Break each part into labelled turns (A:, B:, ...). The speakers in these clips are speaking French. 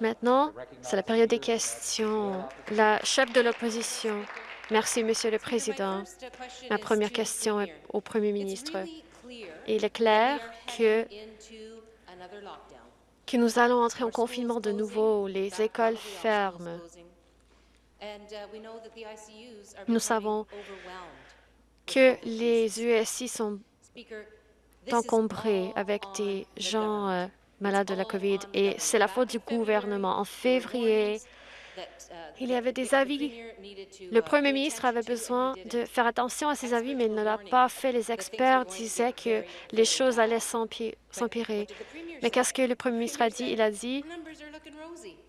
A: Maintenant, c'est la période des questions. La chef de l'opposition. Merci, Monsieur le Président. Ma première question est au Premier ministre. Il est clair que, que nous allons entrer en confinement de nouveau. Les écoles ferment. Nous savons que les USI sont encombrés avec des gens euh, malades de la COVID et c'est la faute du gouvernement. En février, il y avait des avis. Le premier ministre avait besoin de faire attention à ses avis, mais il ne l'a pas fait. Les experts disaient que les choses allaient s'empirer. Mais qu'est-ce que le premier ministre a dit? Il a dit,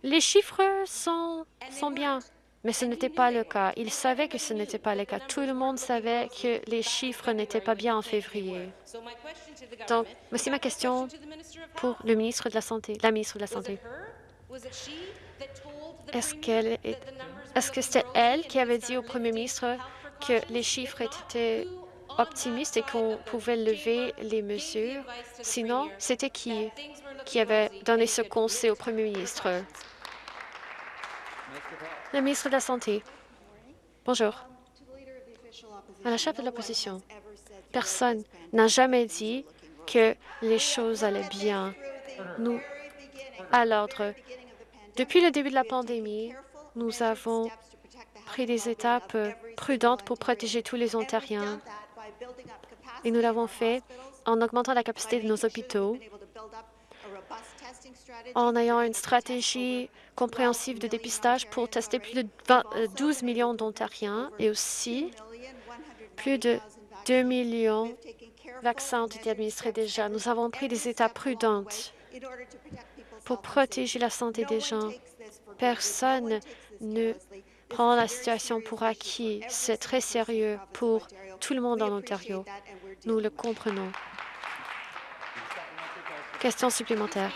A: les chiffres sont, sont bien. Mais ce n'était pas le cas. Il savait que ce n'était pas le cas. Tout le monde savait que les chiffres n'étaient pas bien en février. Donc, voici ma question pour le ministre de la Santé, la ministre de la Santé. Est-ce est-ce que c'était elle qui avait dit au premier ministre que les chiffres étaient optimistes et qu'on pouvait lever les mesures? Sinon, c'était qui qui avait donné ce conseil au premier ministre? Le ministre de la Santé. Bonjour. À la chef de l'opposition, personne n'a jamais dit que les choses allaient bien. Nous, à l'ordre, depuis le début de la pandémie, nous avons pris des étapes prudentes pour protéger tous les Ontariens. Et nous l'avons fait en augmentant la capacité de nos hôpitaux, en ayant une stratégie compréhensive de dépistage pour tester plus de 12 euh, millions d'Ontariens et aussi plus de 2 millions de vaccins ont été administrés déjà. Nous avons pris des étapes prudentes pour protéger la santé des gens. Personne ne prend la situation pour acquis. C'est très sérieux pour tout le monde en Ontario. Nous le comprenons. Question supplémentaire.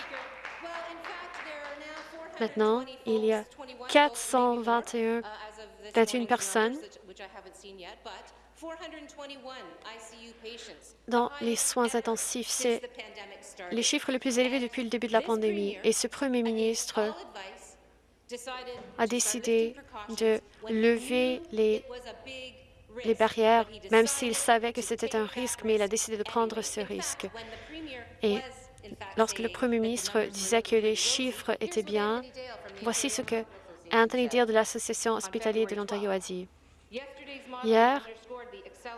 A: Maintenant, il y a 421 personnes dans les soins intensifs. C'est les chiffres les plus élevés depuis le début de la pandémie. Et ce premier ministre a décidé de lever les, les barrières, même s'il savait que c'était un risque, mais il a décidé de prendre ce risque. Et lorsque le premier ministre disait que les chiffres étaient bien, voici ce que Anthony Deal de l'Association hospitalière de l'Ontario a dit. Hier,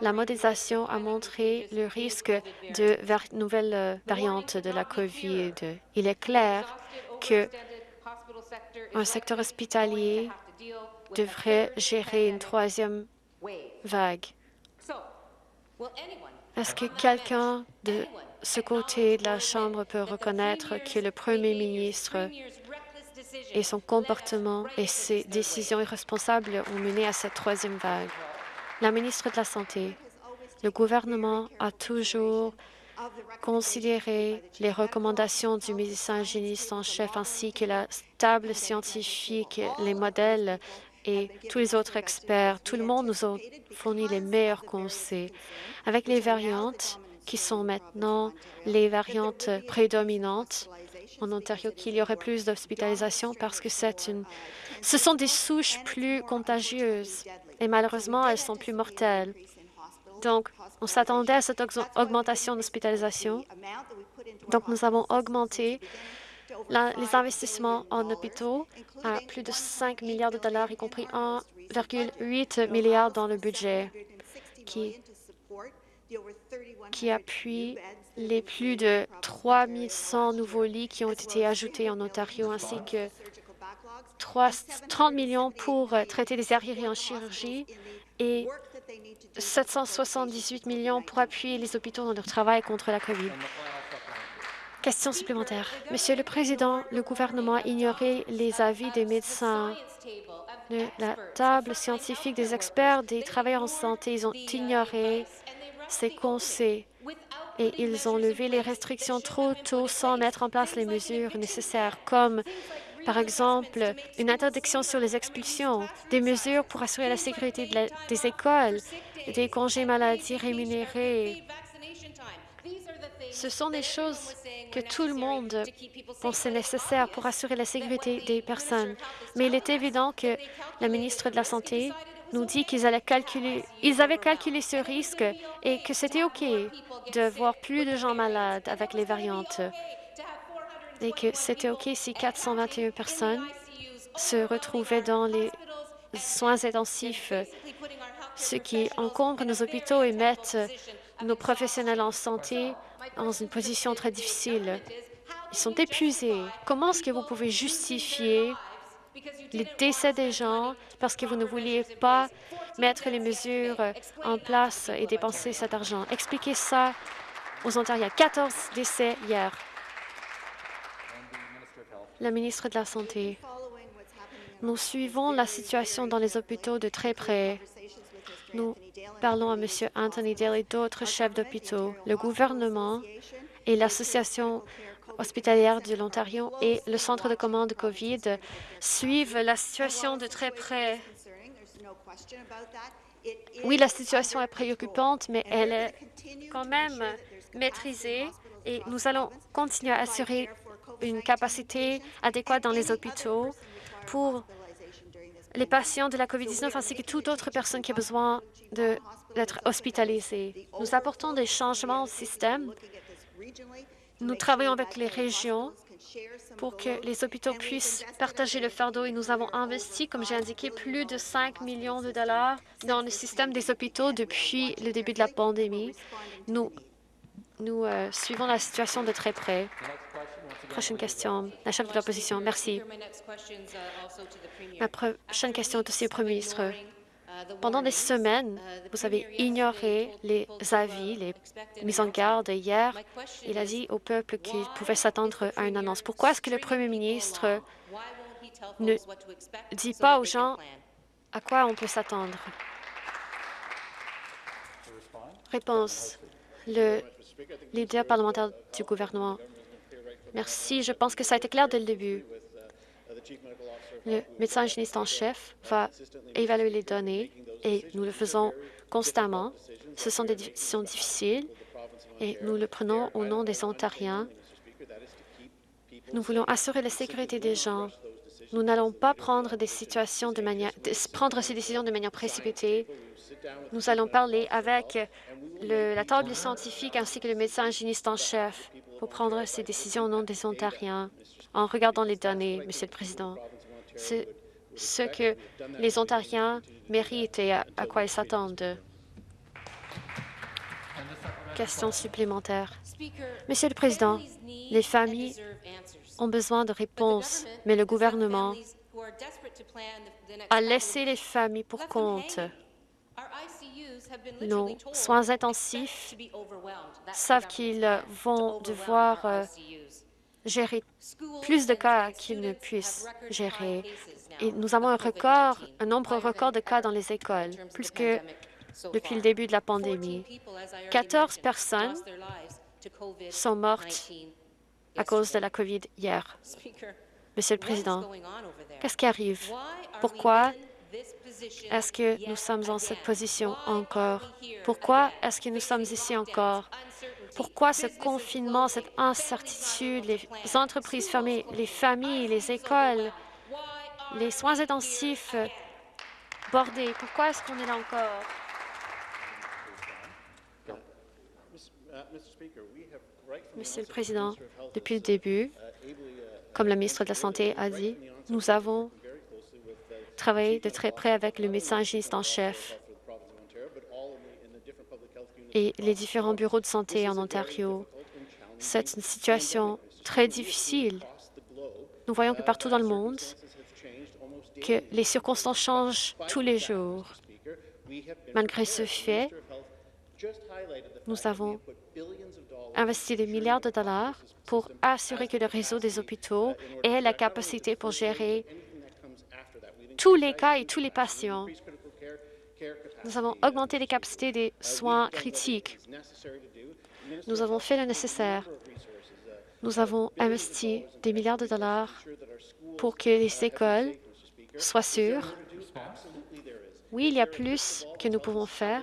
A: la modélisation a montré le risque de nouvelles euh, variantes de la COVID. Il est clair que un secteur hospitalier devrait gérer une troisième vague. Est-ce que quelqu'un de ce côté de la Chambre peut reconnaître que le premier ministre et son comportement et ses décisions irresponsables ont mené à cette troisième vague? La ministre de la Santé, le gouvernement a toujours considéré les recommandations du médecin hygiéniste en chef ainsi que la table scientifique, les modèles et tous les autres experts. Tout le monde nous a fourni les meilleurs conseils. Avec les variantes, qui sont maintenant les variantes prédominantes en Ontario, qu'il y aurait plus d'hospitalisation parce que c'est une... ce sont des souches plus contagieuses et malheureusement, elles sont plus mortelles. Donc, on s'attendait à cette augmentation d'hospitalisation. Donc, nous avons augmenté les investissements en hôpitaux à plus de 5 milliards de dollars, y compris 1,8 milliard dans le budget, qui qui appuie les plus de 3100 nouveaux lits qui ont été ajoutés en Ontario, ainsi que 30 millions pour euh, traiter les arriérés en chirurgie et 778 millions pour appuyer les hôpitaux dans leur travail contre la COVID. Question supplémentaire. Monsieur le Président, le gouvernement a ignoré les avis des médecins de la table scientifique des experts des travailleurs en santé. Ils ont ignoré ces conseils et ils ont levé les restrictions trop tôt sans mettre en place les mesures nécessaires, comme par exemple une interdiction sur les expulsions, des mesures pour assurer la sécurité des écoles, des congés maladie rémunérés. Ce sont des choses que tout le monde pensait nécessaires pour assurer la sécurité des personnes. Mais il est évident que la ministre de la Santé nous dit qu'ils allaient calculer, ils avaient calculé ce risque et que c'était OK de voir plus de gens malades avec les variantes et que c'était OK si 421 personnes se retrouvaient dans les soins intensifs, ce qui encombre nos hôpitaux et mettent nos professionnels en santé dans une position très difficile. Ils sont épuisés. Comment est-ce que vous pouvez justifier les décès des gens parce que vous ne vouliez pas mettre les mesures en place et dépenser cet argent? Expliquez ça aux Ontariens. 14 décès hier. La ministre de la Santé. Nous suivons la situation dans les hôpitaux de très près. Nous parlons à M. Anthony Dale et d'autres chefs d'hôpitaux. Le gouvernement et l'Association hospitalière de l'Ontario et le Centre de commande COVID suivent la situation de très près. Oui, la situation est préoccupante, mais elle est quand même maîtrisée et nous allons continuer à assurer une capacité adéquate dans les hôpitaux pour les patients de la COVID-19 ainsi que toute autre personne qui a besoin d'être hospitalisée. Nous apportons des changements au système. Nous travaillons avec les régions pour que les hôpitaux puissent partager le fardeau et nous avons investi, comme j'ai indiqué, plus de 5 millions de dollars dans le système des hôpitaux depuis le début de la pandémie. Nous, nous euh, suivons la situation de très près. Prochaine question, la chef de l'opposition. Merci. Ma prochaine question est aussi au Premier ministre. Pendant des semaines, vous avez ignoré les avis, les mises en garde. Hier, il a dit au peuple qu'il pouvait s'attendre à une annonce. Pourquoi est-ce que le Premier ministre ne dit pas aux gens à quoi on peut s'attendre? Réponse. Le leader parlementaire du gouvernement Merci. Je pense que ça a été clair dès le début. Le médecin hygiéniste en chef va évaluer les données et nous le faisons constamment. Ce sont des décisions difficiles et nous le prenons au nom des Ontariens. Nous voulons assurer la sécurité des gens. Nous n'allons pas prendre, ces décisions de manière précipitée. Nous allons parler avec la table scientifique ainsi que le médecin hygiéniste en chef pour prendre ces décisions au nom des Ontariens en regardant les données, Monsieur le Président. C'est ce que les Ontariens méritent et à, quoi ils s'attendent. Question supplémentaire. Monsieur le Président, les familles ont besoin de réponses, mais le gouvernement a laissé les familles pour compte. Nos soins intensifs savent qu'ils vont devoir euh, gérer plus de cas qu'ils ne puissent gérer. Et nous avons un record, un nombre record de cas dans les écoles, plus que depuis le début de la pandémie. 14 personnes sont mortes à cause de la COVID hier. Monsieur le Président, qu'est-ce qui arrive? Pourquoi est-ce que nous sommes en cette position encore? Pourquoi est-ce que nous sommes ici encore? Pourquoi ce confinement, cette incertitude, les entreprises fermées, les familles, les écoles, les soins intensifs bordés? Pourquoi est-ce qu'on est là encore? Monsieur le Président, depuis le début, comme la ministre de la Santé a dit, nous avons travaillé de très près avec le médecin hygiéniste en chef et les différents bureaux de santé en Ontario. C'est une situation très difficile. Nous voyons que partout dans le monde, que les circonstances changent tous les jours. Malgré ce fait, nous avons investi des milliards de dollars pour assurer que le réseau des hôpitaux ait la capacité pour gérer tous les cas et tous les patients. Nous avons augmenté les capacités des soins critiques. Nous avons fait le nécessaire. Nous avons investi des milliards de dollars pour que les écoles soient sûres. Oui, il y a plus que nous pouvons faire,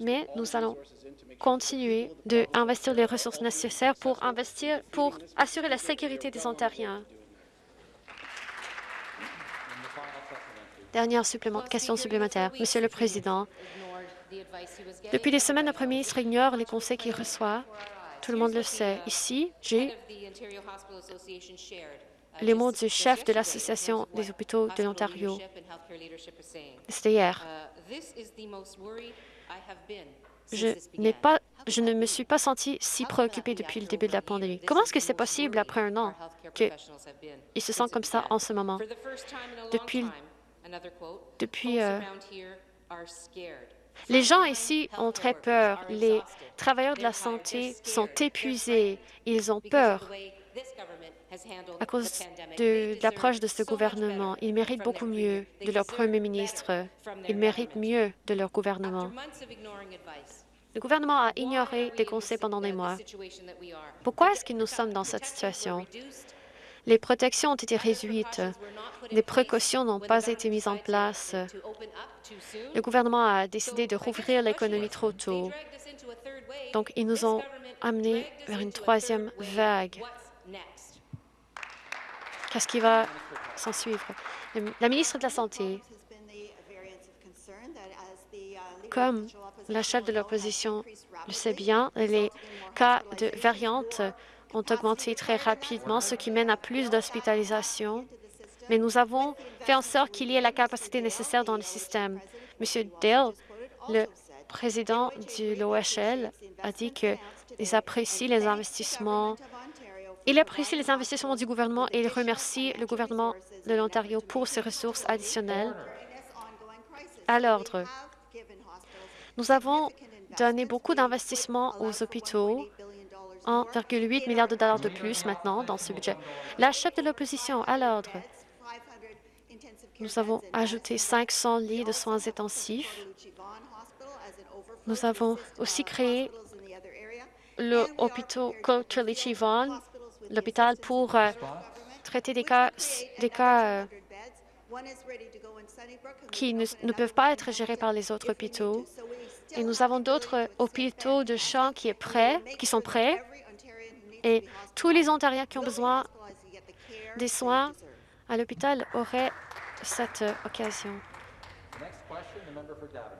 A: mais nous allons continuer d'investir les ressources nécessaires pour investir, pour assurer la sécurité des Ontariens. Dernière question supplémentaire. Monsieur le Président, depuis des semaines, le Premier ministre ignore les conseils qu'il reçoit. Tout le monde le sait. Ici, j'ai les mots du chef de l'Association des hôpitaux de l'Ontario. C'était hier. Je, pas, je ne me suis pas sentie si préoccupée depuis le début de la pandémie. Comment est-ce que c'est possible après un an qu'il se sent comme ça en ce moment? Depuis, depuis euh, les gens ici ont très peur. Les travailleurs de la santé sont épuisés. Ils ont peur à cause de, l'approche de ce gouvernement. Ils méritent beaucoup mieux de leur premier ministre. Ils méritent mieux de leur gouvernement. Le gouvernement a ignoré des conseils pendant des mois. Pourquoi est-ce que nous sommes dans cette situation? Les protections ont été réduites. Les précautions n'ont pas été mises en place. Le gouvernement a décidé de rouvrir l'économie trop tôt. Donc, ils nous ont amenés vers une troisième vague. Qu'est-ce qui va s'en suivre? La ministre de la Santé, comme la chef de l'opposition le sait bien, les cas de variantes ont augmenté très rapidement, ce qui mène à plus d'hospitalisations. Mais nous avons fait en sorte qu'il y ait la capacité nécessaire dans le système. M. Dale, le président de l'OHL, a dit qu'il apprécie les investissements il apprécie les investissements du gouvernement et il remercie le gouvernement de l'Ontario pour ses ressources additionnelles à l'ordre. Nous avons donné beaucoup d'investissements aux hôpitaux, 1,8 milliard de dollars de plus maintenant dans ce budget. La chef de l'opposition à l'ordre. Nous avons ajouté 500 lits de soins intensifs. Nous avons aussi créé l'hôpital l'hôpital pour euh, traiter des cas, cas euh, qui ne, peuvent pas être gérés par les autres hôpitaux. Et nous avons d'autres hôpitaux de champ qui, est prêt, qui sont prêts. Et tous les Ontariens qui ont besoin des soins à l'hôpital auraient cette euh, occasion.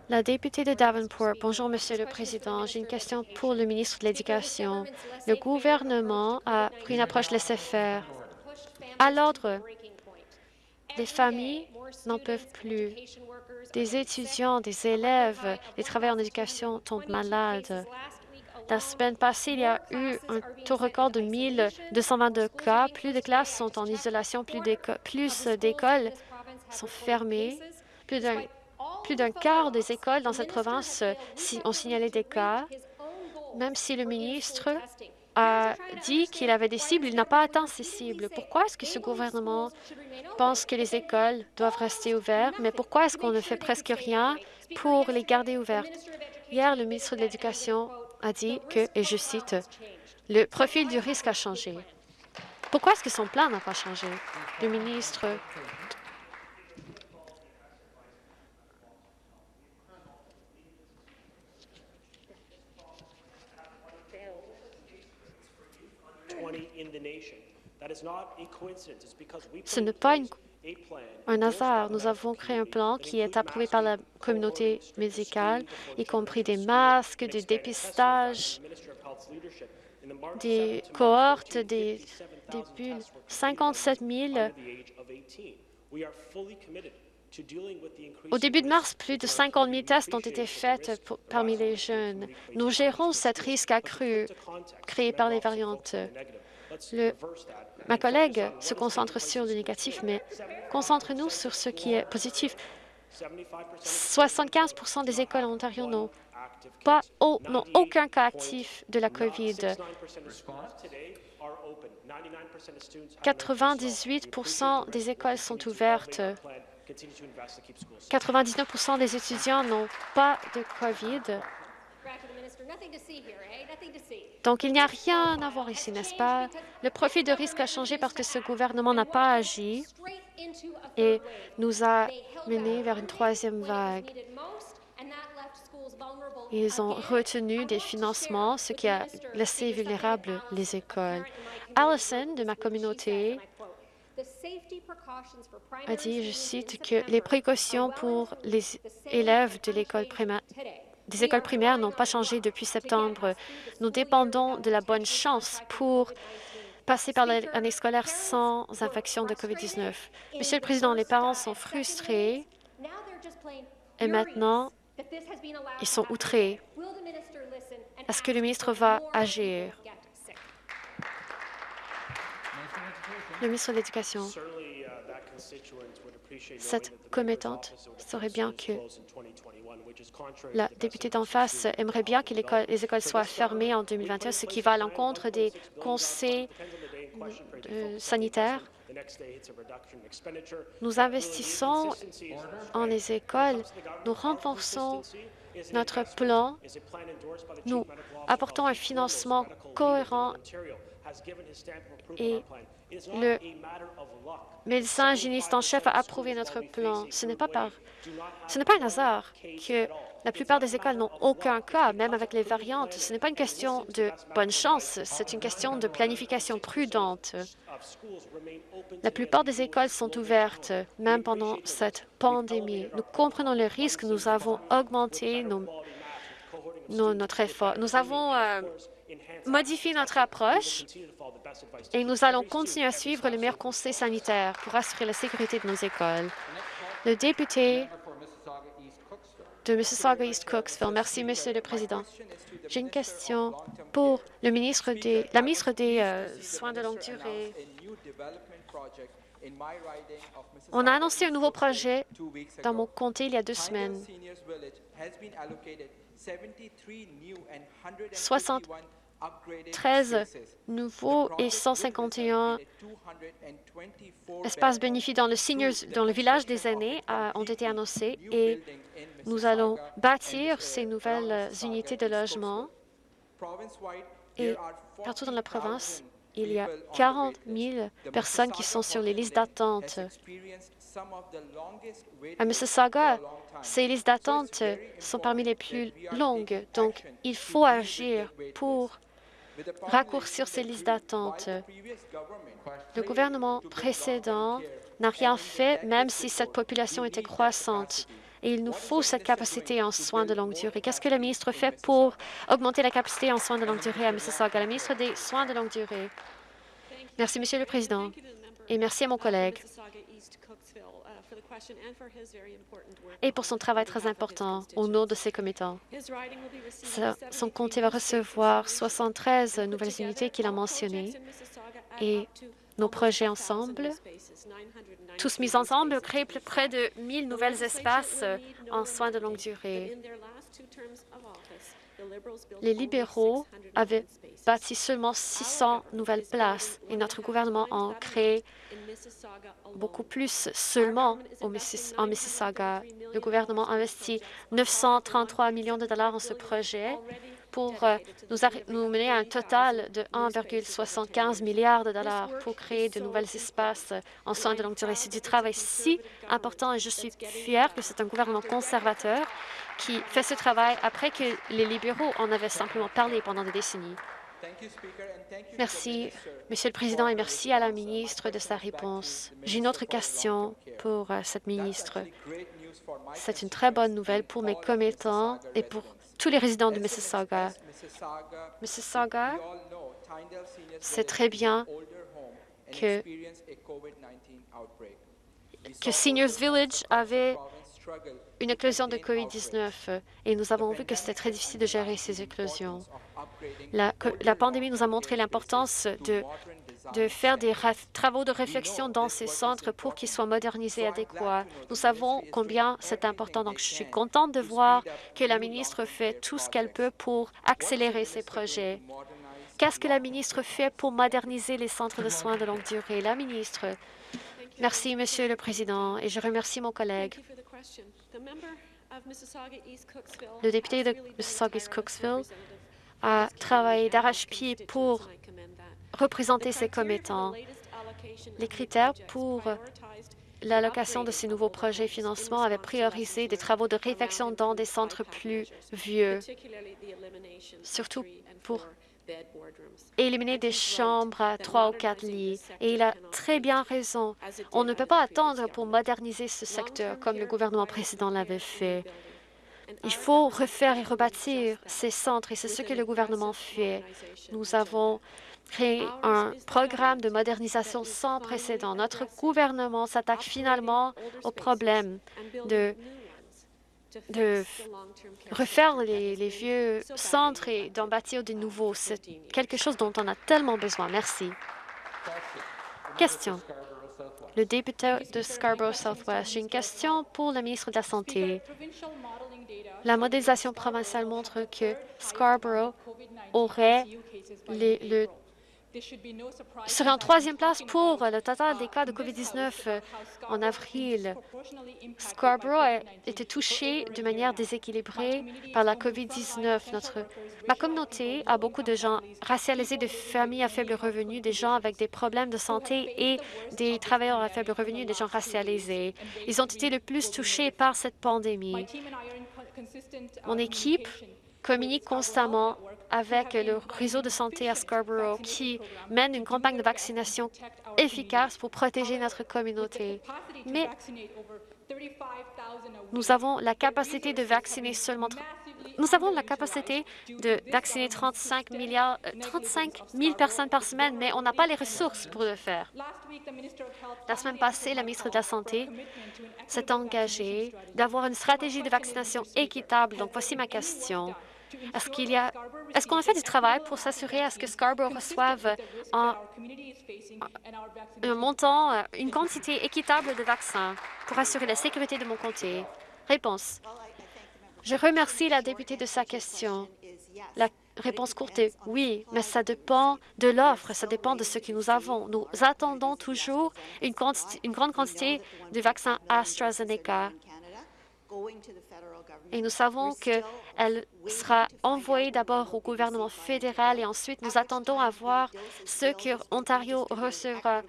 A: La députée de Davenport. Bonjour, Monsieur le Président. J'ai une question pour le ministre de l'Éducation. Le gouvernement a pris une approche laissez-faire. À l'ordre, les familles n'en peuvent plus. Des étudiants, des élèves, des travailleurs en éducation tombent malades. La semaine passée, il y a eu un taux record de 1222 cas. Plus de classes sont en isolation, plus d'écoles sont fermées. Plus d'un quart des écoles dans cette province ont signalé des cas. Même si le ministre a dit qu'il avait des cibles, il n'a pas atteint ces cibles. Pourquoi est-ce que ce gouvernement pense que les écoles doivent rester ouvertes, mais pourquoi est-ce qu'on ne fait presque rien pour les garder ouvertes? Hier, le ministre de l'Éducation a dit que, et je cite, « Le profil du risque a changé ». Pourquoi est-ce que son plan n'a pas changé? Le ministre Ce n'est pas un hasard. Nous avons créé un plan qui est approuvé par la communauté médicale, y compris des masques, des dépistages, des cohortes, des, bulles. 57 000 au début de mars, plus de 50 000 tests ont été faits parmi les jeunes. Nous gérons cet risque accru créé par les variantes. Ma collègue se concentre sur le négatif, mais concentre-nous sur ce qui est positif. 75% des écoles en Ontario n'ont pas, aucun cas actif de la COVID. 98% des écoles sont ouvertes. 99% des étudiants n'ont pas de COVID. Donc, il n'y a rien à voir ici, n'est-ce pas? Le profil de risque a changé parce que ce gouvernement n'a pas agi et nous a menés vers une troisième vague. Ils ont retenu des financements, ce qui a laissé vulnérables les écoles. Allison, de ma communauté, a dit, je cite, que les précautions pour les élèves de l'école primaire des écoles primaires n'ont pas changé depuis septembre. Nous dépendons de la bonne chance pour passer par l'année scolaire sans infection de COVID-19. Monsieur le Président, les parents sont frustrés et maintenant, ils sont outrés. Est-ce que le ministre va agir? Le ministre de l'Éducation. Cette commettante saurait bien que la députée d'en face aimerait bien que les écoles soient fermées en 2021, ce qui va à l'encontre des conseils euh, sanitaires. Nous investissons en les écoles, nous renforçons notre plan, nous apportons un financement cohérent et le médecin hygiéniste en chef a approuvé notre plan. Ce n'est pas par ce n'est pas un hasard que la plupart des écoles n'ont aucun cas, même avec les variantes. Ce n'est pas une question de bonne chance, c'est une question de planification prudente. La plupart des écoles sont ouvertes, même pendant cette pandémie. Nous comprenons le risque, nous avons augmenté notre effort. Nous avons euh, modifié notre approche et nous allons continuer à suivre les meilleurs conseils sanitaires pour assurer la sécurité de nos écoles. Le député de Mississauga East Cooksville. Merci, Monsieur le Président. J'ai une question pour le ministre des, la ministre des euh, Soins de longue durée. On a annoncé un nouveau projet dans mon comté il y a deux semaines. 60 13 nouveaux et 151 espaces bénéfiques dans le, seniors, dans le village des aînés ont été annoncés et nous allons bâtir ces nouvelles unités de logement. Et partout dans la province, il y a 40 000 personnes qui sont sur les listes d'attente. À Mississauga, ces listes d'attente sont parmi les plus longues, donc il faut agir pour raccourcir ces listes d'attente. Le gouvernement précédent n'a rien fait, même si cette population était croissante. Et il nous faut cette capacité en soins de longue durée. Qu'est-ce que le ministre fait pour augmenter la capacité en soins de longue durée à Mississauga? La ministre des Soins de longue durée? Merci, Monsieur le Président, et merci à mon collègue et pour son travail très important au nom de ses commettants. Son comté va recevoir 73 nouvelles unités qu'il a mentionnées et nos projets ensemble, tous mis ensemble, créent près de 1000 nouvelles espaces en soins de longue durée. Les libéraux avaient bâti seulement 600 nouvelles places et notre gouvernement en crée beaucoup plus seulement en Mississauga. Le gouvernement investit 933 millions de dollars en ce projet pour euh, nous, mener à un total de 1,75 milliard de dollars pour créer de nouveaux espaces en soins de longue durée. C'est du travail si important et je suis fière que c'est un gouvernement conservateur qui fait ce travail après que les libéraux en avaient simplement parlé pendant des décennies. Merci, Monsieur le Président, et merci à la ministre de sa réponse. J'ai une autre question pour euh, cette ministre. C'est une très bonne nouvelle pour mes commettants et pour tous les résidents de Mississauga. Mississauga sait très bien que, que Seniors Village avait une éclosion de COVID-19 et nous avons vu que c'était très difficile de gérer ces éclosions. La, pandémie nous a montré l'importance de, de faire des travaux de réflexion dans ces centres pour qu'ils soient modernisés et adéquats. Nous savons combien c'est important, donc je suis contente de voir que la ministre fait tout ce qu'elle peut pour accélérer ces projets. Qu'est-ce que la ministre fait pour moderniser les centres de soins de longue durée? La ministre. Merci, Monsieur le Président, et je remercie mon collègue. Le député de Mississauga-East-Cooksville a travaillé d'arrache-pied pour représenter ses commettants. Les critères pour l'allocation de ces nouveaux projets et financements avait priorisé des travaux de réfection dans des centres plus vieux, surtout pour éliminer des chambres à trois ou quatre lits. Et il a très bien raison. On ne peut pas attendre pour moderniser ce secteur comme le gouvernement précédent l'avait fait. Il faut refaire et rebâtir ces centres et c'est ce que le gouvernement fait. Nous avons créé un programme de modernisation sans précédent. Notre gouvernement s'attaque finalement au problème de refaire les, les, vieux centres et d'en bâtir de nouveaux. C'est quelque chose dont on a tellement besoin. Merci. Question. Le député de Scarborough Southwest. J'ai une question pour le ministre de la Santé. La modélisation provinciale montre que Scarborough aurait serait en troisième place pour le total des cas de COVID-19 euh, en avril. Scarborough a été touché de manière déséquilibrée par la COVID-19. Ma communauté a beaucoup de gens racialisés, de familles à faible revenu, des gens avec des problèmes de santé et des travailleurs à faible revenu, des gens racialisés. Ils ont été le plus touchés par cette pandémie. Mon équipe communique constamment avec le réseau de santé à Scarborough qui mène une campagne de vaccination efficace pour protéger notre communauté. Mais nous avons la capacité de vacciner seulement nous avons la capacité de vacciner 35, milliards, 35 euh, 000 personnes par semaine, mais on n'a pas les ressources pour le faire. La semaine passée, la ministre de la Santé s'est engagée d'avoir une stratégie de vaccination équitable. Donc, voici ma question. Est-ce qu'on a fait du travail pour s'assurer à ce que Scarborough reçoive un, un montant, euh, une quantité équitable de vaccins pour assurer la sécurité de mon comté? Réponse. Je remercie la députée de sa question. La réponse courte est oui, mais ça dépend de l'offre, ça dépend de ce que nous avons. Nous attendons toujours une, une grande quantité de vaccins AstraZeneca et nous savons qu'elle sera envoyée d'abord au gouvernement fédéral et ensuite nous attendons à voir ce que Ontario recevra.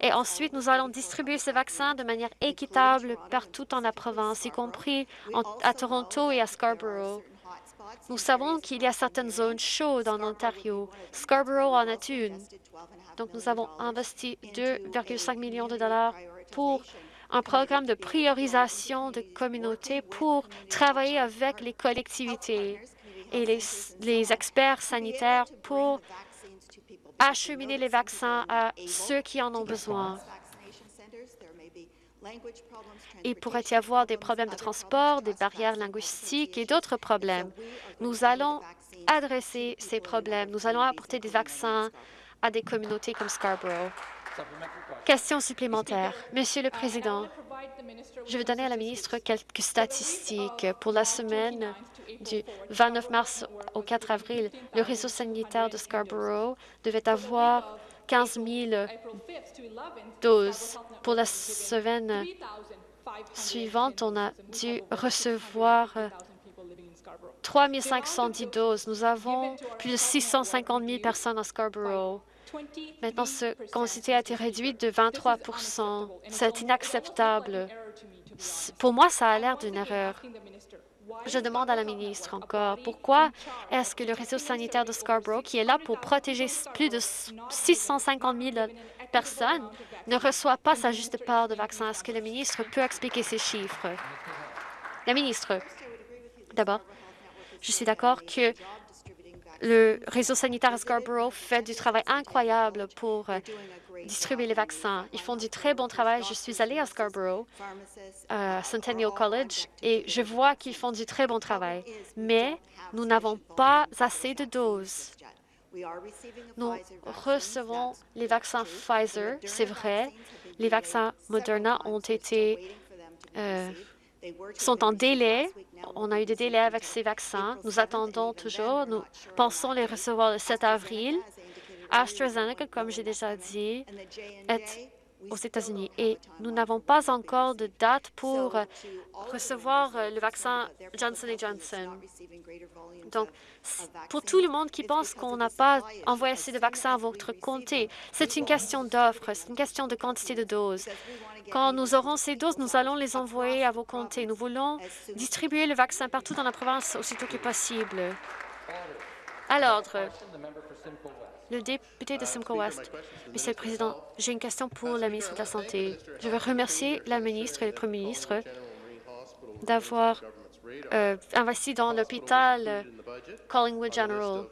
A: Et ensuite, nous allons distribuer ce vaccin de manière équitable partout en la province, y compris à Toronto et à Scarborough. Nous savons qu'il y a certaines zones chaudes en Ontario. Scarborough en est une. Donc, nous avons investi 2,5 millions de dollars pour un programme de priorisation de communautés pour travailler avec les collectivités et les, experts sanitaires pour acheminer les vaccins à ceux qui en ont besoin. Il pourrait y avoir des problèmes de transport, des barrières linguistiques et d'autres problèmes. Nous allons adresser ces problèmes. Nous allons apporter des vaccins à des communautés comme Scarborough. Question supplémentaire. Monsieur le Président, je vais donner à la ministre quelques statistiques. Pour la semaine du 29 mars au 4 avril, le réseau sanitaire de Scarborough devait avoir 15 000 doses. Pour la semaine suivante, on a dû recevoir 3 510 doses. Nous avons plus de 650 000 personnes à Scarborough. Maintenant, cette quantité a été réduite de 23% C'est inacceptable. Pour moi, ça a l'air d'une erreur. Je demande à la ministre encore, pourquoi est-ce que le réseau sanitaire de Scarborough, qui est là pour protéger plus de 650 000 personnes, ne reçoit pas sa juste part de vaccins? Est-ce que le ministre peut expliquer ces chiffres? La ministre, d'abord, je suis d'accord que le réseau sanitaire Scarborough fait du travail incroyable pour euh, distribuer les vaccins. Ils font du très bon travail. Je suis allée à Scarborough, à Centennial College, et je vois qu'ils font du très bon travail. Mais nous n'avons pas assez de doses. Nous recevons les vaccins Pfizer, c'est vrai. Les vaccins Moderna ont été euh, sont en délai. On a eu des délais avec ces vaccins. Nous attendons toujours. Nous pensons les recevoir le 7 avril. AstraZeneca, comme j'ai déjà dit, est aux États-Unis et nous n'avons pas encore de date pour recevoir le vaccin Johnson Johnson. Donc, pour tout le monde qui pense qu'on n'a pas envoyé assez de vaccins à votre comté, c'est une question d'offre, c'est une question de quantité de doses. Quand nous aurons ces doses, nous allons les envoyer à vos comtés. Nous voulons distribuer le vaccin partout dans la province aussitôt que possible. À l'ordre, le député de Simcoe West. Monsieur le Président, j'ai une question pour la ministre de la Santé. Je veux remercier la ministre et le Premier ministre d'avoir euh, investi dans l'hôpital Collingwood General.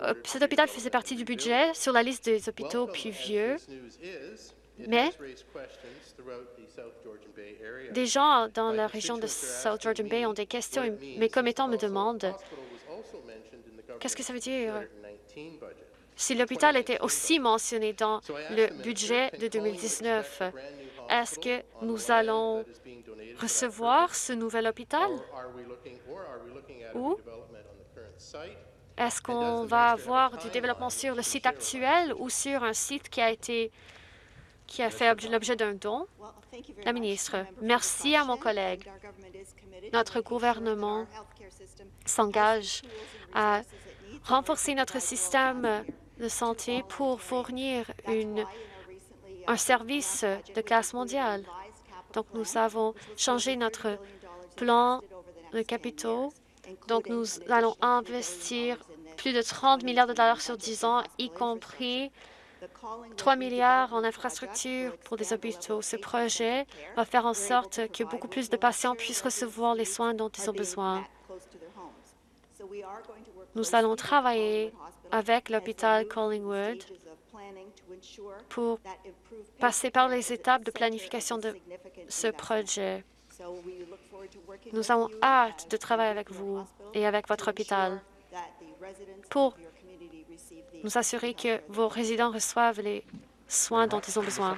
A: Euh, cet hôpital faisait partie du budget sur la liste des hôpitaux plus vieux, mais des gens dans la région de South Georgian Bay ont des questions et mes commettants me demandent qu'est-ce que ça veut dire? Si l'hôpital était aussi mentionné dans le budget de 2019. Est-ce que nous allons recevoir ce nouvel hôpital? Ou est-ce qu'on va avoir du développement sur le site actuel ou sur un site qui a été qui a fait l'objet d'un don? La ministre, merci à mon collègue. Notre gouvernement s'engage à renforcer notre système de santé pour fournir un service de classe mondiale. Donc, nous avons changé notre plan de capitaux. Donc, nous allons investir plus de 30 milliards de dollars sur 10 ans, y compris 3 milliards en infrastructures pour des hôpitaux. Ce projet va faire en sorte que beaucoup plus de patients puissent recevoir les soins dont ils ont besoin. Nous allons travailler avec l'hôpital Collingwood pour passer par les étapes de planification de ce projet. Nous avons hâte de travailler avec vous et avec votre hôpital pour nous assurer que vos résidents reçoivent les soins dont ils ont besoin.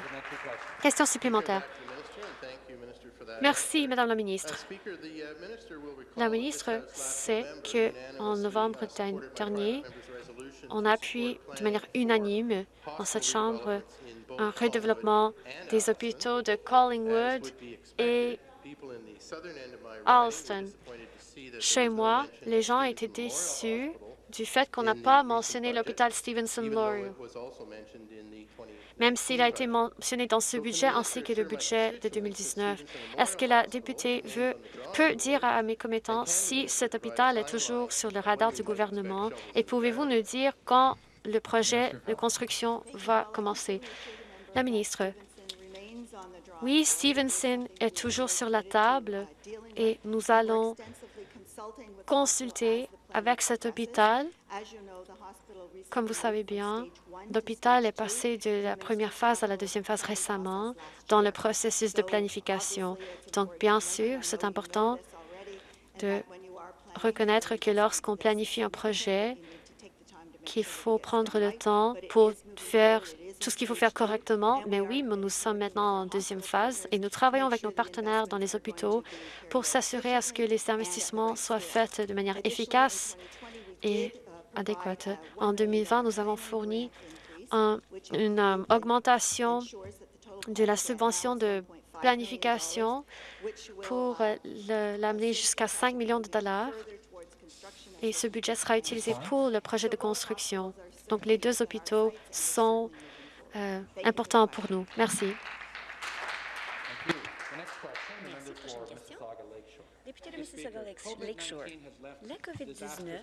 A: Question supplémentaire. Merci, Madame la ministre. La ministre sait qu'en novembre dernier, on a appuyé de manière unanime dans cette Chambre un redéveloppement des hôpitaux de Collingwood et Alston. Chez moi, les gens étaient déçus du fait qu'on n'a pas mentionné l'hôpital Stevenson-Laurier même s'il a été mentionné dans ce budget ainsi que le budget de 2019. Est-ce que la députée veut, peut dire à mes commettants si cet hôpital est toujours sur le radar du gouvernement? et pouvez-vous nous dire quand le projet de construction va commencer? La ministre, oui, Stevenson est toujours sur la table et nous allons consulter avec cet hôpital comme vous savez bien, l'hôpital est passé de la première phase à la deuxième phase récemment dans le processus de planification. Donc, bien sûr, c'est important de reconnaître que lorsqu'on planifie un projet, qu'il faut prendre le temps pour faire tout ce qu'il faut faire correctement. Mais oui, nous sommes maintenant en deuxième phase et nous travaillons avec nos partenaires dans les hôpitaux pour s'assurer à ce que les investissements soient faits de manière efficace et adéquate. En 2020, nous avons fourni une euh, augmentation de la subvention de planification pour euh, l'amener jusqu'à 5 millions de dollars et ce budget sera utilisé pour le projet de construction. Donc, les deux hôpitaux sont euh, importants pour nous. Merci.
B: Député de Mississauga-Lakeshore, la COVID-19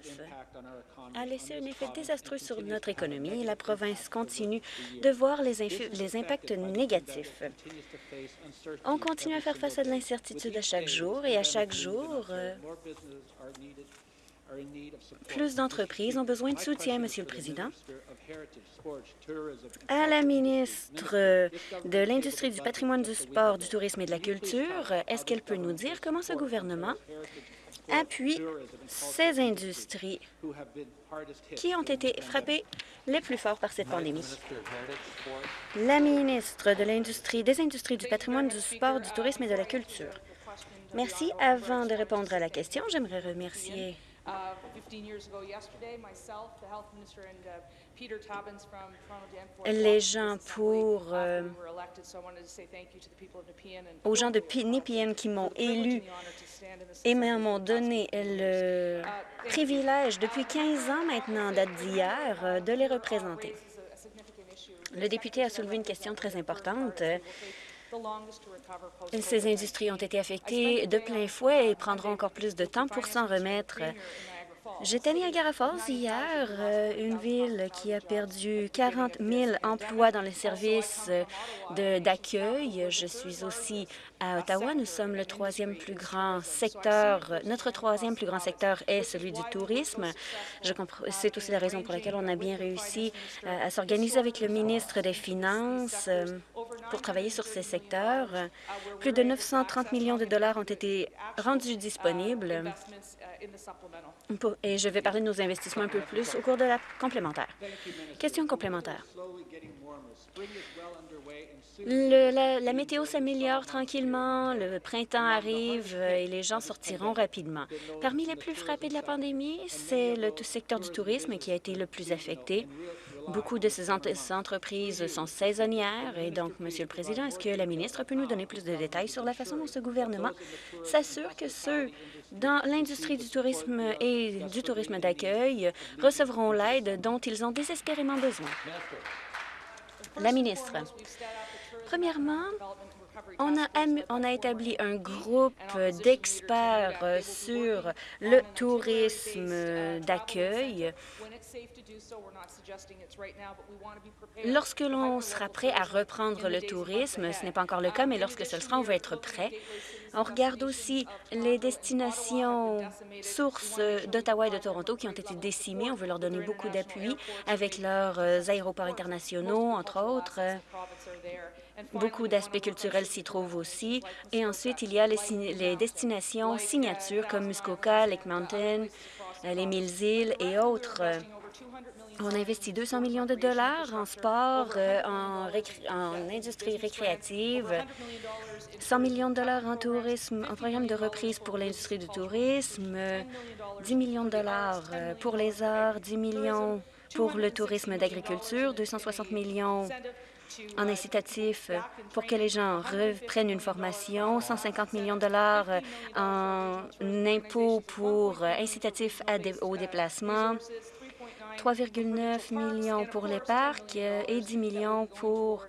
B: a laissé un effet désastreux sur notre économie et la province continue de voir les, les impacts négatifs. On continue à faire face à de l'incertitude à chaque jour et à chaque jour, euh, plus d'entreprises ont besoin de soutien, Monsieur le Président. À la ministre de l'Industrie, du patrimoine, du sport, du tourisme et de la culture, est-ce qu'elle peut nous dire comment ce gouvernement appuie ces industries qui ont été frappées les plus fort par cette pandémie? La ministre de l'Industrie, des Industries, du patrimoine, du sport, du tourisme et de la culture. Merci. Avant de répondre à la question, j'aimerais remercier les gens pour euh, aux gens de Nepean qui m'ont élu et m'ont donné le
C: uh,
B: privilège depuis 15 ans maintenant, date d'hier, euh, de les représenter. Le député a soulevé une question très importante. Ces industries ont été affectées de plein fouet et prendront encore plus de temps pour s'en remettre. J'étais à Niagara Falls hier, euh, une ville qui a perdu 40 000 emplois dans les services euh, d'accueil. Je suis aussi à Ottawa. Nous sommes le troisième plus grand secteur. Notre troisième plus grand secteur est celui du tourisme. C'est aussi la raison pour laquelle on a bien réussi euh, à s'organiser avec le ministre des Finances pour travailler sur ces secteurs. Plus de 930 millions de dollars ont été rendus disponibles et je vais parler de nos investissements un peu plus au cours de la complémentaire. Question complémentaire. la, météo s'améliore tranquillement, le printemps arrive euh, et les gens sortiront rapidement. Parmi les plus frappés de la pandémie, c'est le secteur du tourisme qui a été le plus affecté. Beaucoup de ces entreprises sont saisonnières et donc, Monsieur le Président, est-ce que la ministre peut nous donner plus de détails sur la façon dont ce gouvernement s'assure que ceux dans l'industrie du tourisme et du tourisme d'accueil recevront l'aide dont ils ont désespérément besoin? La ministre. Premièrement, on a, établi un groupe d'experts sur le tourisme d'accueil Lorsque l'on sera prêt à reprendre le tourisme, ce n'est pas encore le cas, mais lorsque ce sera, on va être prêt. On regarde aussi les destinations sources d'Ottawa et de Toronto qui ont été décimées. On veut leur donner beaucoup d'appui avec leurs euh, aéroports internationaux, entre autres. Beaucoup d'aspects culturels s'y trouvent aussi. Et ensuite, il y a les, destinations signatures comme Muskoka, Lake Mountain, euh, les Mille-Îles et autres. On investit 200 millions de dollars en sport, euh, en, industrie récréative, 100 millions de dollars en tourisme, en programme de reprise pour l'industrie du tourisme, 10 millions de dollars euh, pour les arts, 10 millions pour le tourisme d'agriculture, 260 millions en incitatif pour que les gens reprennent une formation, 150 millions de dollars en impôts pour incitatifs au déplacement, 3,9 millions pour les parcs euh, et 10 millions pour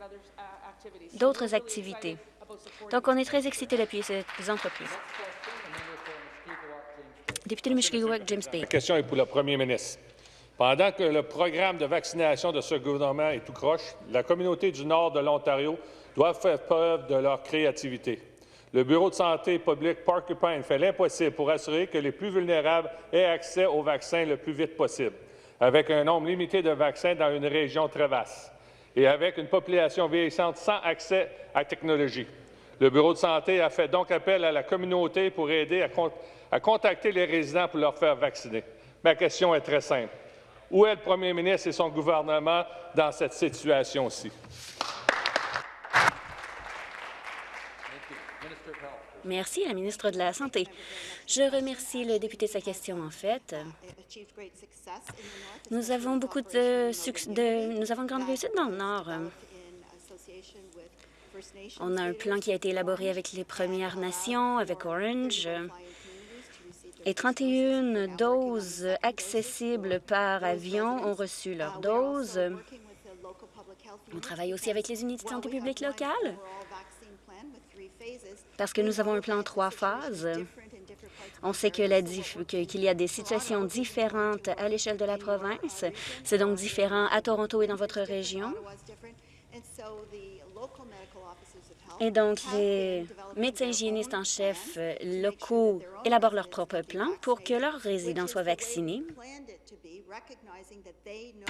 B: d'autres activités. Donc, on est très excités d'appuyer ces entreprises. Député de James Bay.
C: La question est pour le premier ministre. Pendant que le programme de vaccination de ce gouvernement est tout croche, la communauté du nord de l'Ontario doit faire preuve de leur créativité. Le Bureau de santé publique Porcupine fait l'impossible pour assurer que les plus vulnérables aient accès aux vaccins le plus vite possible avec un nombre limité de vaccins dans une région très vaste et avec une population vieillissante sans accès à la technologie. Le Bureau de santé a fait donc appel à la communauté pour aider à, contacter les résidents pour leur faire vacciner. Ma question est très simple. Où est le premier ministre et son gouvernement dans cette situation-ci?
B: Merci, la ministre de la Santé. Je remercie le député de sa question, en fait. Nous avons beaucoup de succès, nous avons une grande réussite dans le Nord. On a un plan qui a été élaboré avec les Premières Nations, avec Orange, et 31 doses accessibles par avion ont reçu leur dose. On travaille aussi avec les unités de santé publique locales parce que nous avons un plan en trois phases. On sait qu'il y a des situations différentes à l'échelle de la province. C'est donc différent à Toronto et dans votre région. Et donc, les médecins hygiénistes en chef locaux élaborent leur propre plan pour que leurs résidents soient vaccinés.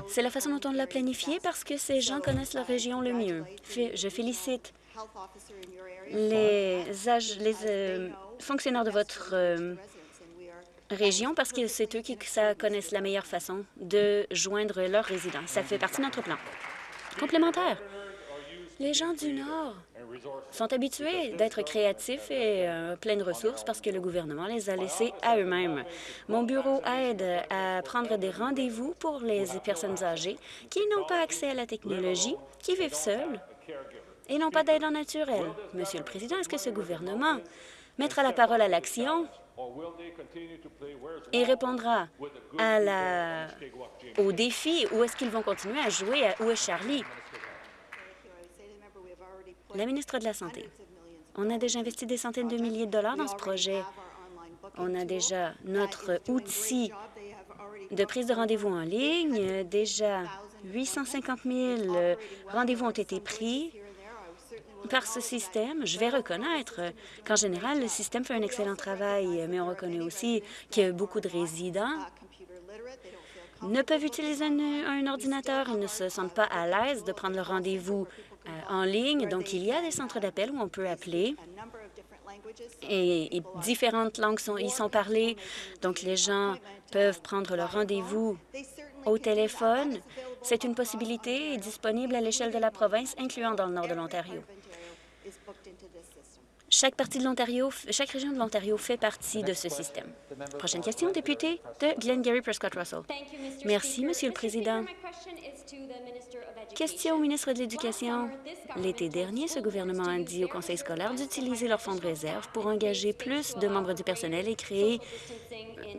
B: C'est la façon dont on l'a planifié parce que ces gens connaissent leur région le mieux. Je félicite les, les euh, fonctionnaires de votre euh, région parce que c'est eux qui ça, connaissent la meilleure façon de joindre leurs résidents. Ça fait partie de notre plan. Complémentaire. Les gens du Nord sont habitués d'être créatifs et euh, pleins de ressources parce que le gouvernement les a laissés à eux-mêmes. Mon bureau aide à prendre des rendez-vous pour les personnes âgées qui n'ont pas accès à la technologie, qui vivent seules et non pas d'aide en naturel. Monsieur le Président, est-ce que ce gouvernement mettra la parole à l'action et répondra au défi ou est-ce qu'ils vont continuer à jouer à Où est Charlie? La ministre de la Santé. On a déjà investi des centaines de milliers de dollars dans ce projet. On a déjà notre outil de prise de rendez-vous en ligne. Déjà 850 000 rendez-vous ont été pris par ce système. Je vais reconnaître qu'en général, le système fait un excellent travail, mais on reconnaît aussi que beaucoup de résidents ne peuvent utiliser un, ordinateur. Ils ne se sentent pas à l'aise de prendre le rendez-vous euh, en ligne. Donc, il y a des centres d'appel où on peut appeler et, différentes langues sont, y sont parlées. Donc, les gens peuvent prendre leur rendez-vous au téléphone. C'est une possibilité disponible à l'échelle de la province, incluant dans le nord de l'Ontario. is booked. Chaque partie de chaque région de l'Ontario fait partie de ce système. Prochaine question, député de Glengarry Prescott Russell. Merci, Monsieur le Président. Question au ministre de l'Éducation. L'été dernier, ce gouvernement a dit au conseil scolaire d'utiliser leurs fonds de réserve pour engager plus de membres du personnel et créer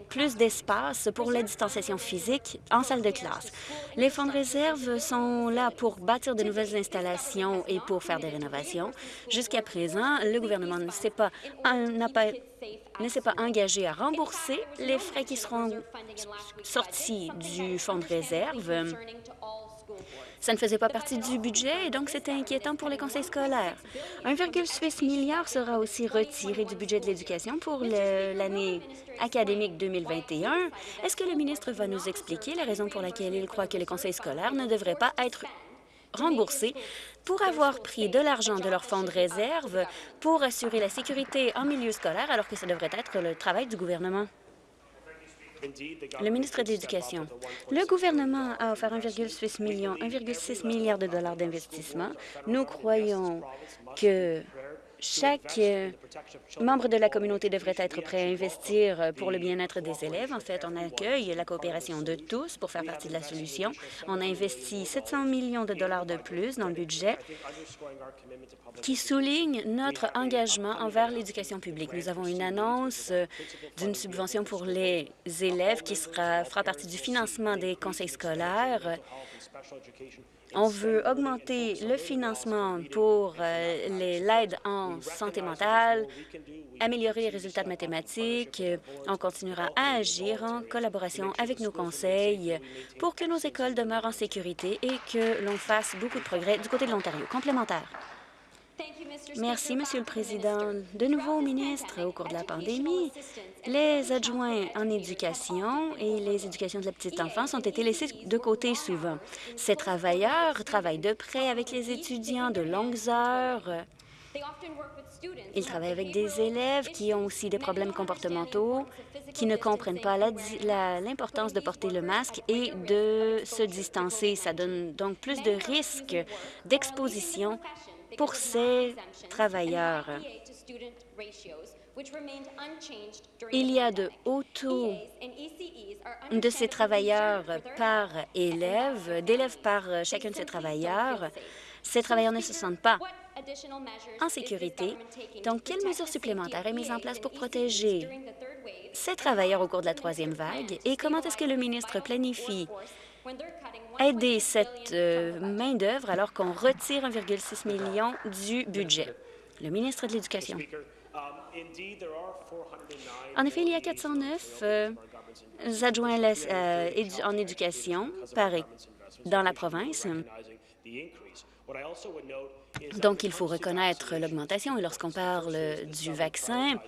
B: plus d'espace pour la distanciation physique en salle de classe. Les fonds de réserve sont là pour bâtir de nouvelles installations et pour faire des rénovations. Jusqu'à présent, le gouvernement ne s'est pas, pas engagé à rembourser les frais qui seront sortis du fonds de réserve. Ça ne faisait pas partie du budget et donc c'était inquiétant pour les conseils scolaires. 1,6 milliard sera aussi retiré du budget de l'éducation pour l'année académique 2021. Est-ce que le ministre va nous expliquer la raison pour laquelle il croit que les conseils scolaires ne devraient pas être remboursés? Pour avoir pris de l'argent de leur fonds de réserve pour assurer la sécurité en milieu scolaire alors que ça devrait être le travail du gouvernement? Le ministre de l'Éducation. Le gouvernement a offert 1,6 million, 1,6 milliard de dollars d'investissement. Nous croyons que chaque euh, membre de la communauté devrait être prêt à investir pour le bien-être des élèves. En fait, on accueille la coopération de tous pour faire partie de la solution. On a investi 700 millions de dollars de plus dans le budget qui souligne notre engagement envers l'éducation publique. Nous avons une annonce euh, d'une subvention pour les élèves qui sera, fera partie du financement des conseils scolaires. On veut augmenter le financement pour euh, l'aide en santé mentale, améliorer les résultats de mathématiques. On continuera à agir en collaboration avec nos conseils pour que nos écoles demeurent en sécurité et que l'on fasse beaucoup de progrès du côté de l'Ontario. Complémentaire. Merci, Monsieur le Président. De nouveau, ministre, au cours de la pandémie, les adjoints en éducation et les éducations de la petite enfance ont été laissés de côté souvent. Ces travailleurs travaillent de près avec les étudiants de longues heures. Ils travaillent avec des élèves qui ont aussi des problèmes comportementaux, qui ne comprennent pas l'importance de porter le masque et de se distancer. Ça donne donc plus de risques d'exposition pour ces travailleurs. Il y a de hauts taux de ces travailleurs par élève, d'élèves par chacun de ces travailleurs. Ces travailleurs ne se sentent pas en sécurité. Donc, quelles mesures supplémentaires est mise en place pour protéger ces travailleurs au cours de la troisième vague? Et comment est-ce que le ministre planifie aider cette euh, main-d'œuvre alors qu'on retire 1,6 million du budget? Le ministre de l'Éducation. En effet, il y a 409 euh, adjoints euh, en éducation dans la province. Donc, il faut reconnaître l'augmentation. Et lorsqu'on parle du vaccin,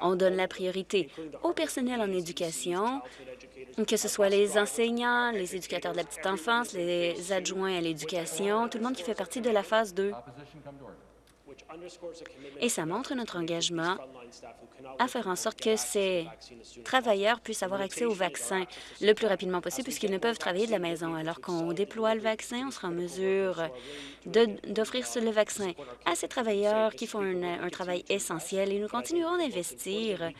B: on donne la priorité au personnel en éducation, que ce soit les enseignants, les éducateurs de la petite enfance, les adjoints à l'éducation, tout le monde qui fait partie de la phase 2. Et ça montre notre engagement à faire en sorte que ces travailleurs puissent avoir accès au vaccin le plus rapidement possible puisqu'ils ne peuvent travailler de la maison. Alors qu'on déploie le vaccin, on sera en mesure d'offrir le vaccin à ces travailleurs qui font un, travail essentiel et nous continuerons d'investir.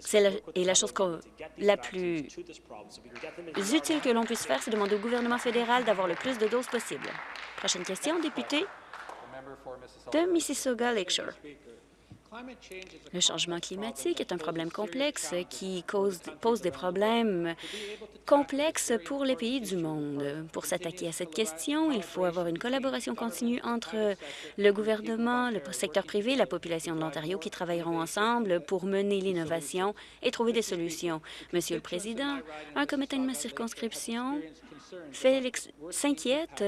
B: c'est la, et la chose la plus utile que l'on puisse faire, c'est demander au gouvernement fédéral d'avoir le plus de doses possible. Prochaine question, député de Mississauga Lakeshore. Le changement climatique est un problème complexe qui cause, pose des problèmes complexes pour les pays du monde. Pour s'attaquer à cette question, il faut avoir une collaboration continue entre le gouvernement, le secteur privé et la population de l'Ontario qui travailleront ensemble pour mener l'innovation et trouver des solutions. Monsieur le Président, un comité de ma circonscription s'inquiète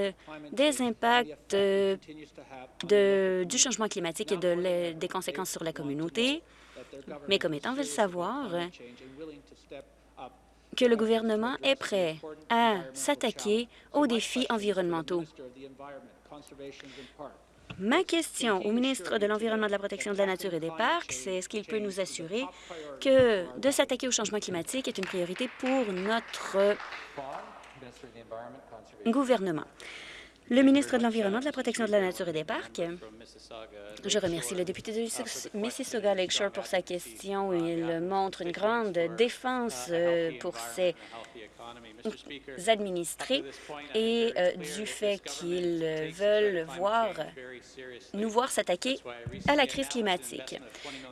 B: des impacts de, du changement climatique et de des conséquences sur la communauté. Mes commettants veulent savoir que le gouvernement est prêt à s'attaquer aux défis environnementaux. Ma question au ministre de l'Environnement, de la Protection de la Nature et des Parcs, c'est est-ce qu'il peut nous assurer que de s'attaquer au changement climatique est une priorité pour notre gouvernement. Le ministre de l'Environnement, de la Protection de la Nature et des Parcs. Je remercie le député de Mississauga Lakeshore pour sa question. Il montre une grande défense euh, pour ses administrés et euh, du fait qu'ils veulent voir, nous voir s'attaquer à la crise climatique.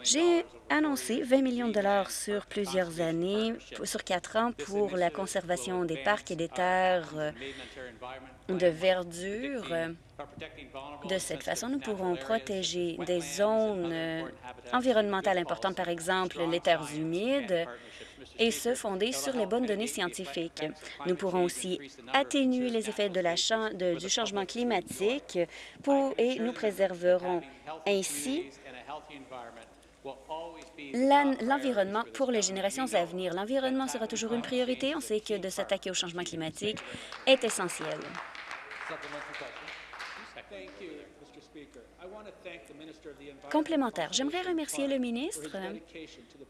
B: J'ai annoncé 20 millions de dollars sur plusieurs années, sur quatre ans, pour la conservation des parcs et des terres euh, de verdure. De cette façon, nous pourrons protéger des zones euh, environnementales importantes, par exemple les terres humides, et se fonder sur les bonnes données scientifiques. Nous pourrons aussi atténuer les effets de la du changement climatique et nous préserverons ainsi l'environnement pour les générations à venir. L'environnement sera toujours une priorité. On sait que de s'attaquer au changement climatique est essentiel. Complémentaire, j'aimerais remercier le ministre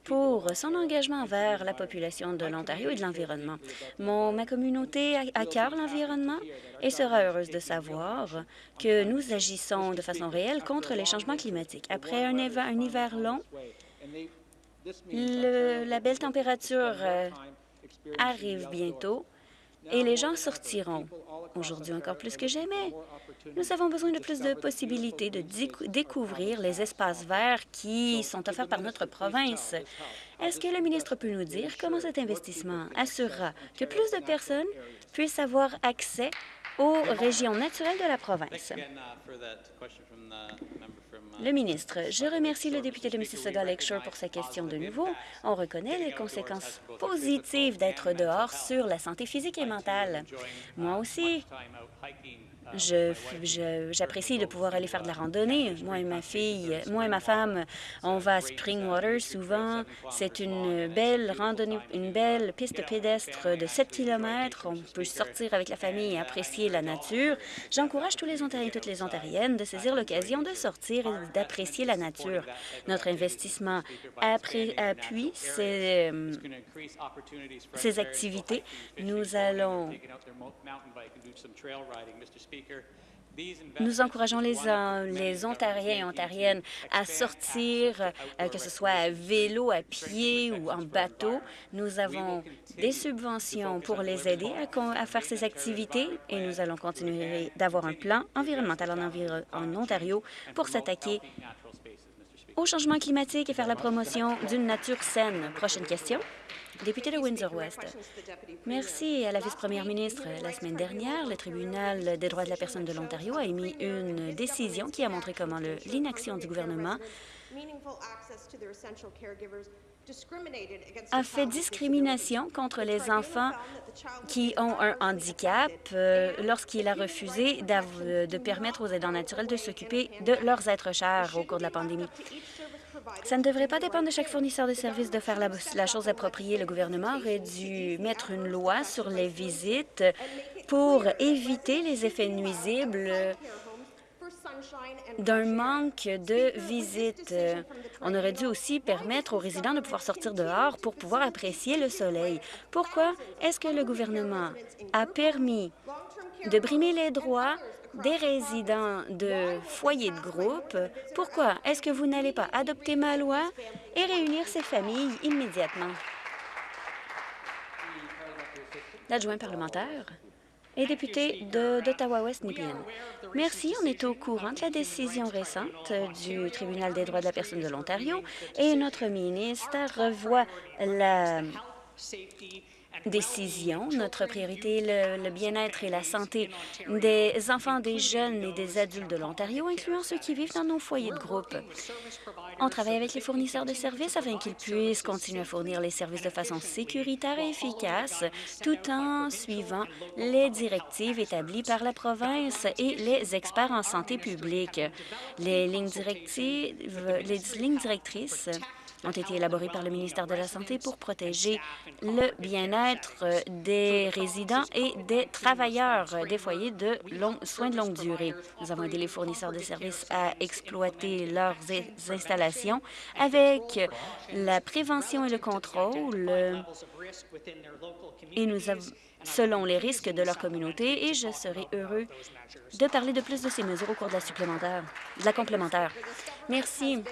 B: pour son engagement envers la population de l'Ontario et de l'environnement. Ma communauté a cœur l'environnement et sera heureuse de savoir que nous agissons de façon réelle contre les changements climatiques. Après un, hiver long, la belle température euh, arrive bientôt et les gens sortiront. Aujourd'hui encore plus que jamais, nous avons besoin de plus de possibilités de découvrir les espaces verts qui sont offerts par notre province. Est-ce que le ministre peut nous dire comment cet investissement assurera que plus de personnes puissent avoir accès aux régions naturelles de la province? Le ministre, je remercie le député de Mississauga Lakeshore pour sa question de nouveau. On reconnaît les conséquences positives d'être dehors sur la santé physique et mentale. Moi aussi, J'apprécie de pouvoir aller faire de la randonnée. Moi et ma fille, moi et ma femme, on va à Springwater souvent. C'est une belle randonnée, une belle piste pédestre de 7 km. On peut sortir avec la famille et apprécier la nature. J'encourage tous les Ontariens et toutes les Ontariennes de saisir l'occasion de sortir et d'apprécier la nature. Notre investissement appuie ces, ces activités. Nous allons nous encourageons les, euh, les Ontariens et Ontariennes à sortir, euh, que ce soit à vélo, à pied ou en bateau. Nous avons des subventions pour les aider à, faire ces activités et nous allons continuer d'avoir un plan environnemental en, en Ontario pour s'attaquer au changement climatique et faire la promotion d'une nature saine. Prochaine question. Député de Windsor-West. Merci à la vice-première ministre. La semaine dernière, le tribunal des droits de la personne de l'Ontario a émis une décision qui a montré comment l'inaction du gouvernement a fait discrimination contre les enfants qui ont un handicap euh, lorsqu'il a refusé de permettre aux aidants naturels de s'occuper de leurs êtres chers au cours de la pandémie. Ça ne devrait pas dépendre de chaque fournisseur de services de faire la, chose appropriée. Le gouvernement aurait dû mettre une loi sur les visites pour éviter les effets nuisibles d'un manque de visites. On aurait dû aussi permettre aux résidents de pouvoir sortir dehors pour pouvoir apprécier le soleil. Pourquoi est-ce que le gouvernement a permis de brimer les droits des résidents de foyers de groupe. Pourquoi est-ce que vous n'allez pas adopter ma loi et réunir ces familles immédiatement? L'adjoint parlementaire. et député d'Ottawa-Ouest Nipien. Merci. On est au courant de la décision récente du Tribunal des droits de la personne de l'Ontario et notre ministre revoit la décision. Notre priorité est le, bien-être et la santé des enfants, des jeunes et des adultes de l'Ontario, incluant ceux qui vivent dans nos foyers de groupe. On travaille avec les fournisseurs de services afin qu'ils puissent continuer à fournir les services de façon sécuritaire et efficace, tout en suivant les directives établies par la province et les experts en santé publique. Les lignes, directives, les lignes directrices ont été élaborés par le ministère de la Santé pour protéger le bien-être des résidents et des travailleurs des foyers de soins de longue durée. Nous avons aidé les fournisseurs de services à exploiter leurs installations avec la prévention et le contrôle et nous selon les risques de leur communauté et je serai heureux de parler de plus de ces mesures au cours de la supplémentaire, de la complémentaire. Merci.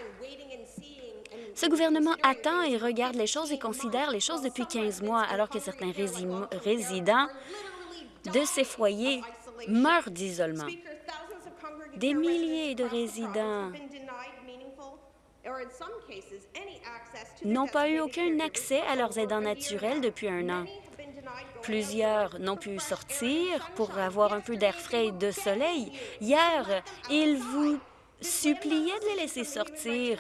B: Ce gouvernement attend et regarde les choses et considère les choses depuis 15 mois, alors que certains résidents de ces foyers meurent d'isolement. Des milliers de résidents n'ont pas eu aucun accès à leurs aidants naturels depuis un an. Plusieurs n'ont pu sortir pour avoir un peu d'air frais et de soleil. Hier, ils vous suppliaient de les laisser sortir.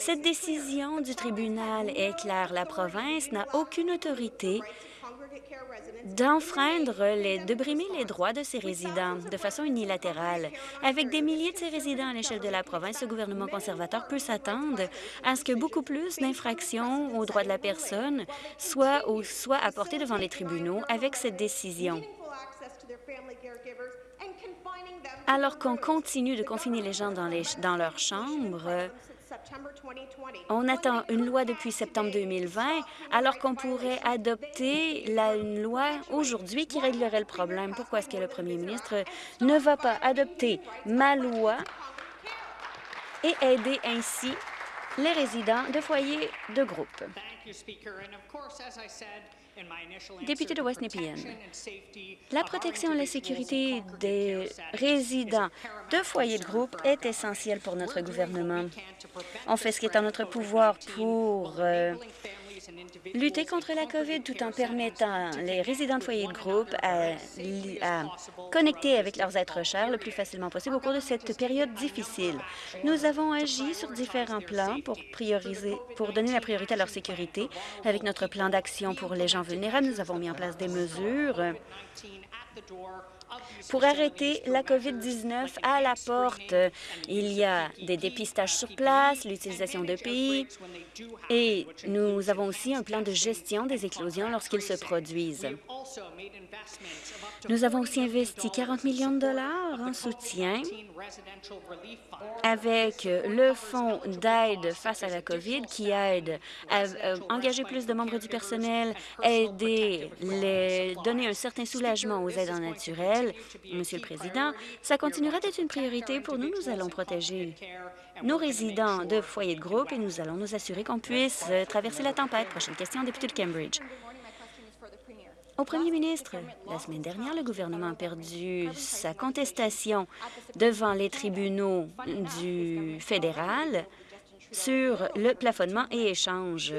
B: Cette décision du tribunal est claire. La province n'a aucune autorité d'enfreindre, de brimer les droits de ses résidents de façon unilatérale. Avec des milliers de ses résidents à l'échelle de la province, le gouvernement conservateur peut s'attendre à ce que beaucoup plus d'infractions aux droits de la personne soient, apportées devant les tribunaux avec cette décision. Alors qu'on continue de confiner les gens dans, les, dans leurs chambres, on attend une loi depuis septembre 2020, alors qu'on pourrait adopter une loi aujourd'hui qui réglerait le problème. Pourquoi est-ce que le premier ministre ne va pas adopter ma loi et aider ainsi les résidents de foyers de groupe? Député de West Nepean, la protection et la sécurité des résidents de foyers de groupe est essentielle pour notre gouvernement. On fait ce qui est en notre pouvoir pour euh, lutter contre la COVID tout en permettant les résidents de foyers de groupe à, connecter avec leurs êtres chers le plus facilement possible au cours de cette période difficile. Nous avons agi sur différents plans pour, prioriser, pour donner la priorité à leur sécurité. Avec notre plan d'action pour les gens vulnérables, nous avons mis en place des mesures pour arrêter la COVID-19 à la porte. Il y a des dépistages sur place, l'utilisation de pays et nous avons aussi un plan de gestion des éclosions lorsqu'ils se produisent. Nous avons aussi investi 40 millions de dollars en soutien avec le fonds d'aide face à la COVID qui aide à euh, engager plus de membres du personnel, aider, donner un certain soulagement aux aidants Monsieur le Président, ça continuera d'être une priorité pour nous. Nous allons protéger nos résidents de foyers de groupe et nous allons nous assurer qu'on puisse euh, traverser la tempête. Prochaine question, député de Cambridge. Au premier ministre, la semaine dernière, le gouvernement a perdu sa contestation devant les tribunaux du fédéral sur le plafonnement et échange.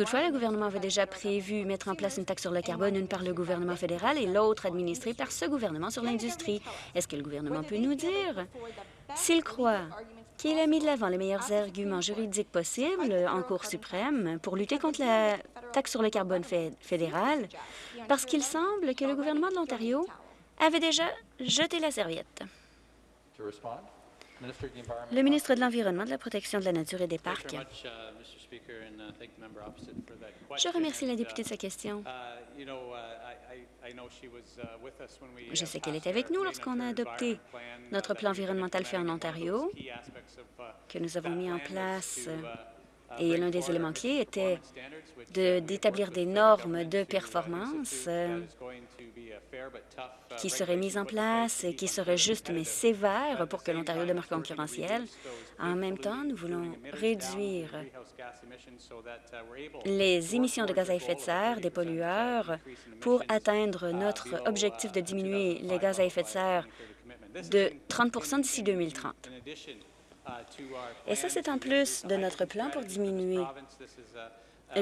B: Toutefois, le gouvernement avait déjà prévu mettre en place une taxe sur le carbone, une par le gouvernement fédéral et l'autre administrée par ce gouvernement sur l'industrie. Est-ce que le gouvernement peut nous dire s'il croit qu'il a mis de l'avant les meilleurs arguments juridiques possibles en Cour suprême pour lutter contre la taxe sur le carbone fédéral, parce qu'il semble que le gouvernement de l'Ontario avait déjà jeté la serviette. Le ministre de l'Environnement, de la Protection de la Nature et des Parcs. Je remercie la députée de sa question. Je sais qu'elle était avec nous lorsqu'on a adopté notre plan environnemental fait en Ontario, que nous avons mis en place Et l'un des éléments clés était d'établir des normes de performance euh, qui seraient mises en place, qui seraient justes mais sévères pour que l'Ontario demeure concurrentiel. En même temps, nous voulons réduire les émissions de gaz à effet de serre des pollueurs pour atteindre notre objectif de diminuer les gaz à effet de serre de 30% d'ici 2030. Et ça, c'est en plus de notre plan pour diminuer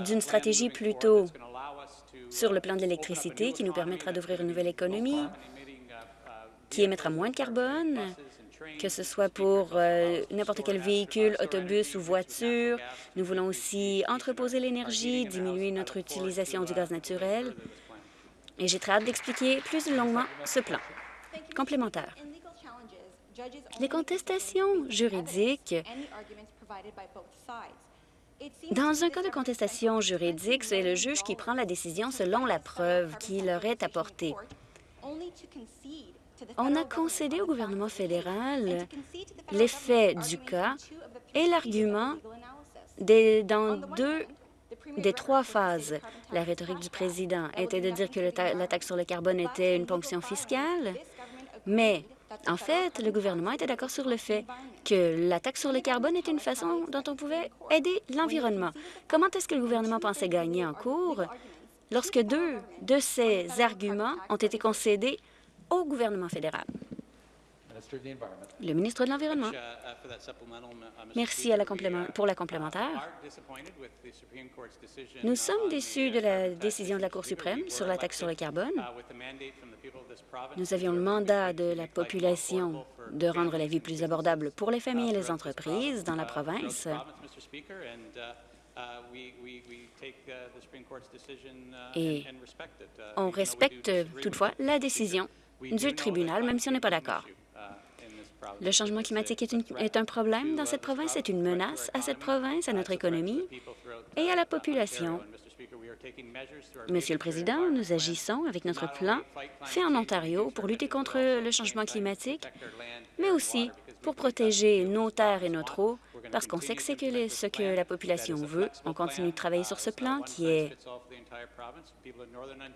B: d'une stratégie plutôt sur le plan de l'électricité qui nous permettra d'ouvrir une nouvelle économie qui émettra moins de carbone, que ce soit pour euh, n'importe quel véhicule, autobus ou voiture. Nous voulons aussi entreposer l'énergie, diminuer notre utilisation du gaz naturel. Et j'ai très hâte d'expliquer plus longuement ce plan. Complémentaire. Les contestations juridiques dans un cas de contestation juridique, c'est le juge qui prend la décision selon la preuve qui leur est apportée. On a concédé au gouvernement fédéral l'effet du cas et l'argument dans deux des trois phases. La rhétorique du président était de dire que la taxe sur le carbone était une ponction fiscale, mais en fait, le gouvernement était d'accord sur le fait que la taxe sur le carbone était une façon dont on pouvait aider l'environnement. Comment est-ce que le gouvernement pensait gagner en cours lorsque deux de ces arguments ont été concédés au gouvernement fédéral? Le ministre de l'Environnement. Merci pour la complémentaire. Nous sommes déçus de la décision de la Cour suprême sur la taxe sur le carbone. Nous avions le mandat de la population de rendre la vie plus abordable pour les familles et les entreprises dans la province. Et on respecte toutefois la décision du tribunal, même si on n'est pas d'accord. Le changement climatique est, un problème dans cette province, c'est une menace à cette province, à notre économie et à la population. Monsieur le Président, nous agissons avec notre plan fait en Ontario pour lutter contre le changement climatique, mais aussi pour protéger nos terres et notre eau, parce qu'on sait que c'est ce que la population veut. On continue de travailler sur ce plan qui est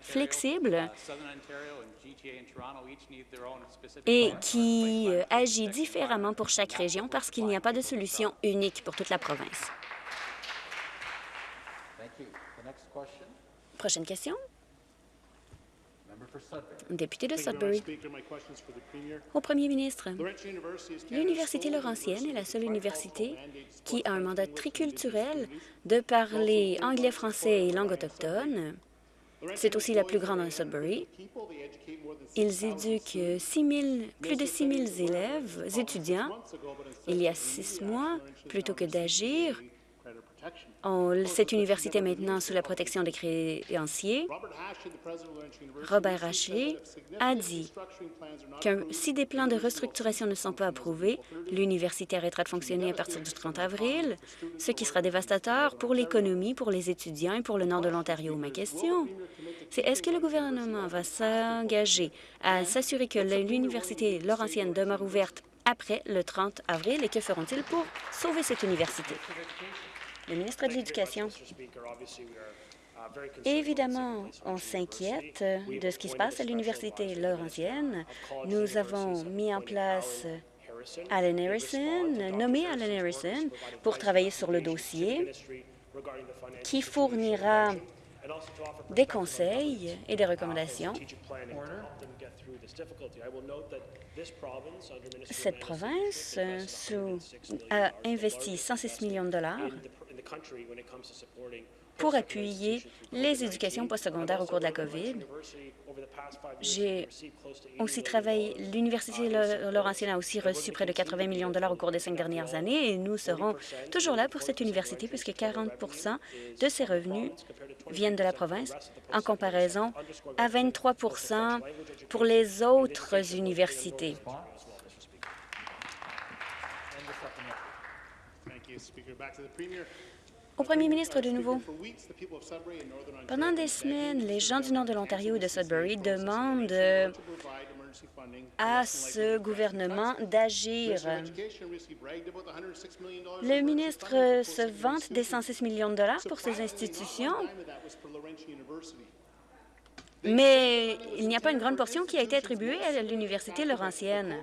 B: flexible et qui agit différemment pour chaque région parce qu'il n'y a pas de solution unique pour toute la province. Prochaine question. Député de Sudbury. Au premier ministre, l'Université Laurentienne est la seule université qui a un mandat triculturel de parler anglais, français et langue autochtone. C'est aussi la plus grande en Sudbury. Ils éduquent plus de 6 000 élèves, étudiants. Il y a six mois, plutôt que d'agir, cette université est maintenant sous la protection des créanciers. Robert Haché a dit que si des plans de restructuration ne sont pas approuvés, l'université arrêtera de fonctionner à partir du 30 avril, ce qui sera dévastateur pour l'économie, pour les étudiants et pour le nord de l'Ontario. Ma question, c'est est-ce que le gouvernement va s'engager à s'assurer que l'université Laurentienne demeure ouverte après le 30 avril et que feront-ils pour sauver cette université? Le ministre de l'Éducation. Évidemment, on s'inquiète de ce qui se passe à l'Université Laurentienne. Nous avons mis en place Alan Harrison, nommé Alan Harrison, pour travailler sur le dossier qui fournira des conseils et des recommandations. Cette province a investi 106 millions de dollars pour appuyer les éducations postsecondaires au cours de la COVID. J'ai aussi travaillé, l'Université Laurentienne a aussi reçu près de 80 millions de dollars au cours des cinq dernières années et nous serons toujours là pour cette université puisque 40% de ses revenus viennent de la province en comparaison à 23% pour les autres universités. Au premier ministre de nouveau. Pendant des semaines, les gens du nord de l'Ontario et de Sudbury demandent à ce gouvernement d'agir. Le ministre se vante des 106 millions de dollars pour ces institutions, mais il n'y a pas une grande portion qui a été attribuée à l'Université Laurentienne.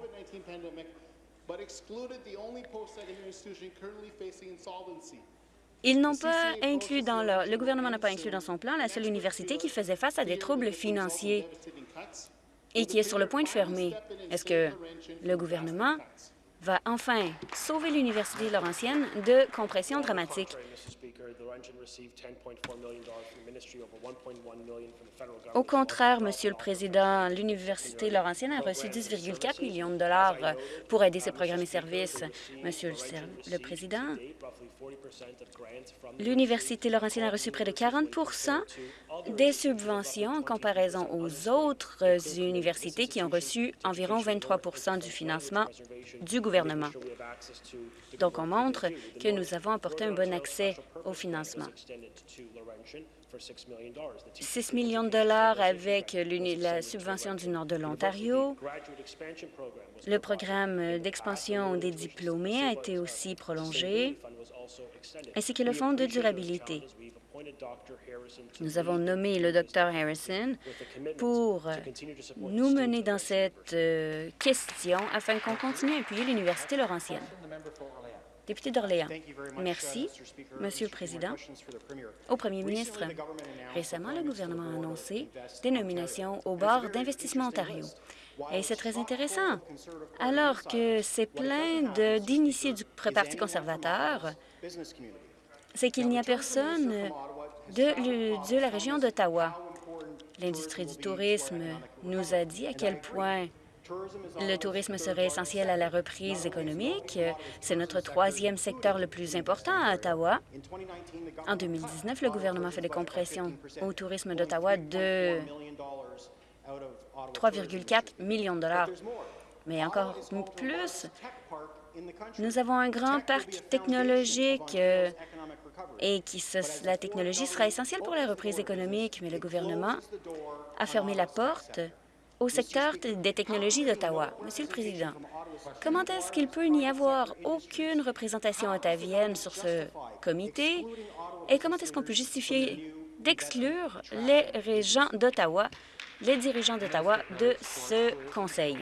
B: Ils n'ont pas inclus dans leur, le gouvernement n'a pas inclus dans son plan la seule université qui faisait face à des troubles financiers et qui est sur le point de fermer. Est-ce que le gouvernement va enfin sauver l'Université Laurentienne de compression dramatique? Au contraire, Monsieur le Président, l'Université Laurentienne a reçu 10,4 millions de dollars pour aider ses programmes et services. Monsieur le Président, l'Université Laurentienne a reçu près de 40 des subventions en comparaison aux autres universités qui ont reçu environ 23 du financement du gouvernement. Donc, on montre que nous avons apporté un bon accès au financement. 6 millions de dollars avec la subvention du nord de l'Ontario. Le programme d'expansion des diplômés a été aussi prolongé, ainsi que le fonds de durabilité. Nous avons nommé le Dr Harrison pour nous mener dans cette euh, question afin qu'on continue à appuyer l'Université Laurentienne. Député d'Orléans. Merci, Monsieur le Président. Au Premier ministre, récemment, le gouvernement a annoncé des nominations au bord d'Investissement Ontario. Et c'est très intéressant. Alors que c'est plein d'initiés du Parti conservateur, c'est qu'il n'y a personne de, la région d'Ottawa. L'industrie du tourisme nous a dit à quel point le tourisme serait essentiel à la reprise économique. C'est notre troisième secteur le plus important à Ottawa. En 2019, le gouvernement fait des compressions au tourisme d'Ottawa de 3,4 millions de dollars. Mais encore plus, nous avons un grand parc technologique euh, et qui la technologie sera essentielle pour la reprise économique, mais le gouvernement a fermé la porte au secteur des technologies d'Ottawa. Monsieur le Président, comment est-ce qu'il peut n'y avoir aucune représentation ottavienne sur ce comité? et comment est-ce qu'on peut justifier d'exclure les régents d'Ottawa, les dirigeants d'Ottawa de ce conseil?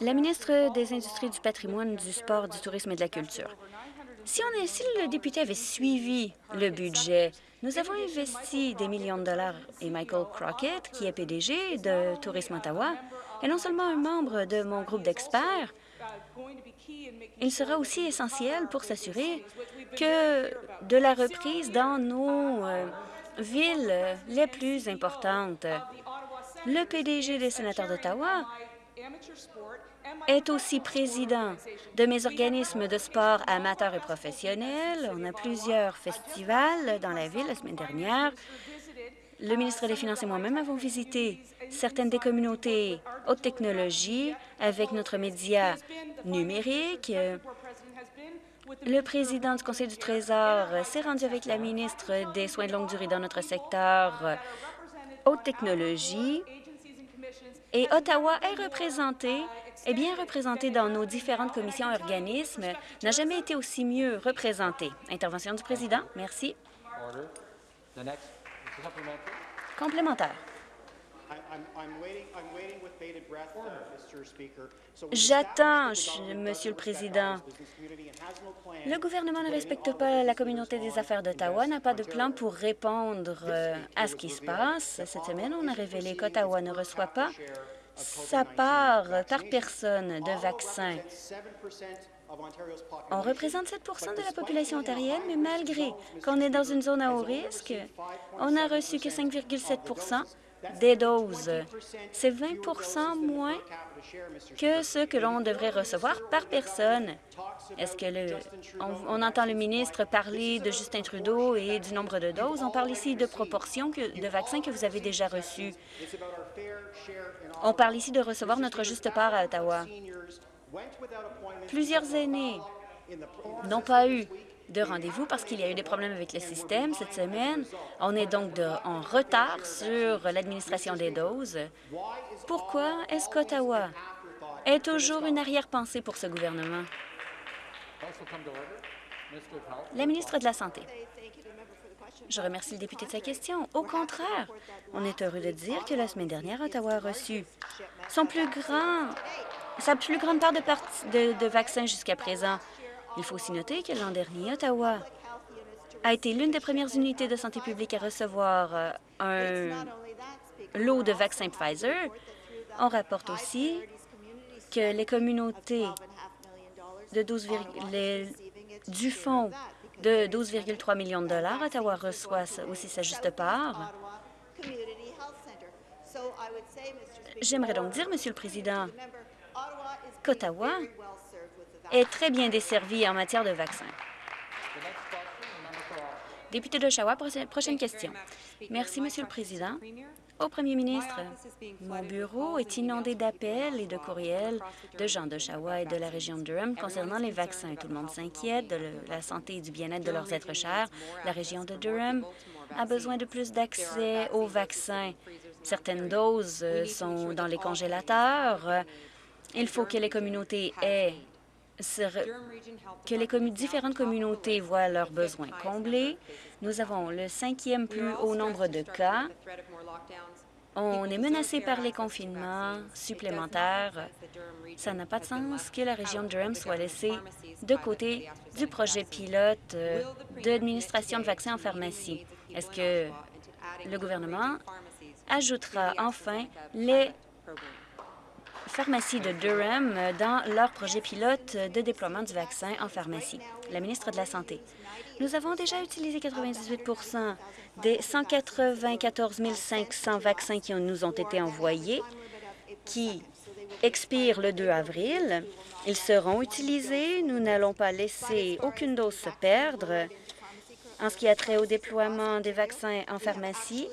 B: La ministre des Industries, du patrimoine, du sport, du tourisme et de la culture. Si, on si le député avait suivi le budget nous avons investi des millions de dollars et Michael Crockett, qui est PDG de Tourisme Ottawa, est non seulement un membre de mon groupe d'experts, il sera aussi essentiel pour s'assurer que de la reprise dans nos euh, villes les plus importantes. Le PDG des sénateurs d'Ottawa est aussi président de mes organismes de sport amateurs et professionnels. On a plusieurs festivals dans la ville la semaine dernière. Le ministre des Finances et moi-même avons visité certaines des communautés haute technologie avec notre média numérique. Le président du Conseil du Trésor s'est rendu avec la ministre des Soins de longue durée dans notre secteur haute technologie. Et Ottawa est représenté est bien représenté dans nos différentes commissions et organismes, n'a jamais été aussi mieux représenté. Intervention du président. Merci. Complémentaire. J'attends, Monsieur le Président. Le gouvernement ne respecte pas la communauté des affaires d'Ottawa, n'a pas de plan pour répondre euh, à ce qui se passe. Cette semaine, on a révélé qu'Ottawa ne reçoit pas sa part par personne de vaccins. On représente 7% de la population ontarienne, mais malgré qu'on est dans une zone à haut risque, on n'a reçu que 5,7 des doses. C'est 20% moins que ce que l'on devrait recevoir par personne. Est-ce que le, on, entend le ministre parler de Justin Trudeau et du nombre de doses? On parle ici de proportions de vaccins que vous avez déjà reçus. On parle ici de recevoir notre juste part à Ottawa. Plusieurs aînés n'ont pas eu de rendez-vous parce qu'il y a eu des problèmes avec le système cette semaine. On est donc en retard sur l'administration des doses. Pourquoi est-ce qu'Ottawa est toujours une arrière-pensée pour ce gouvernement? La ministre de la Santé. Je remercie le député de sa question. Au contraire, on est heureux de dire que la semaine dernière, Ottawa a reçu son plus grand, sa plus grande part de, de vaccins jusqu'à présent. Il faut aussi noter que l'an dernier, Ottawa a été l'une des premières unités de santé publique à recevoir euh, un lot de vaccins Pfizer. On rapporte aussi que les communautés de 12, du fonds de 12,3 millions de dollars. Ottawa reçoit aussi sa juste part. J'aimerais donc dire, Monsieur le Président, qu'Ottawa est très bien desservi en matière de vaccins. Député d'Oshawa, prochaine question. Merci, Monsieur le Président. Au premier ministre, mon bureau est inondé d'appels et de courriels de gens d'Oshawa et de la région de Durham concernant les vaccins. Tout le monde s'inquiète de la santé et du bien-être de leurs êtres chers. La région de Durham a besoin de plus d'accès aux vaccins. Certaines doses sont dans les congélateurs. Il faut que les communautés aient que les différentes communautés voient leurs besoins comblés. Nous avons le cinquième plus haut nombre de cas. On est menacé par les confinements supplémentaires. Ça n'a pas de sens que la région de Durham soit laissée de côté du projet pilote euh, d'administration de vaccins en pharmacie? Est-ce que le gouvernement ajoutera enfin les pharmacies de Durham dans leur projet pilote de déploiement du vaccin en pharmacie. La ministre de la Santé. Nous avons déjà utilisé 98% des 194 500 vaccins qui nous ont été envoyés, qui expirent le 2 avril. Ils seront utilisés. Nous n'allons pas laisser aucune dose se perdre. En ce qui a trait au déploiement des vaccins en pharmacie,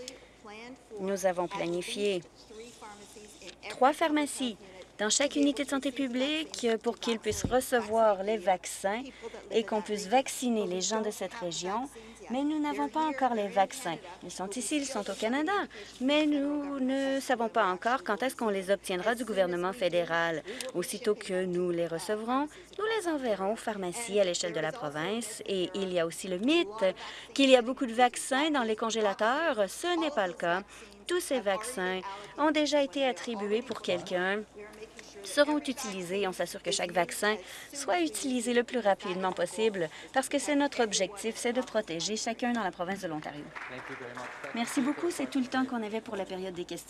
B: nous avons planifié trois pharmacies dans chaque unité de santé publique pour qu'ils puissent recevoir les vaccins et qu'on puisse vacciner les gens de cette région. Mais nous n'avons pas encore les vaccins. Ils sont ici, ils sont au Canada, mais nous ne savons pas encore quand est-ce qu'on les obtiendra du gouvernement fédéral. Aussitôt que nous les recevrons, nous les enverrons aux pharmacies à l'échelle de la province. Et il y a aussi le mythe qu'il y a beaucoup de vaccins dans les congélateurs. Ce n'est pas le cas. Tous ces vaccins ont déjà été attribués pour quelqu'un seront utilisés. On s'assure que chaque vaccin soit utilisé le plus rapidement possible parce que c'est notre objectif, c'est de protéger chacun dans la province de l'Ontario. Merci beaucoup. C'est tout le temps qu'on avait pour la période des questions.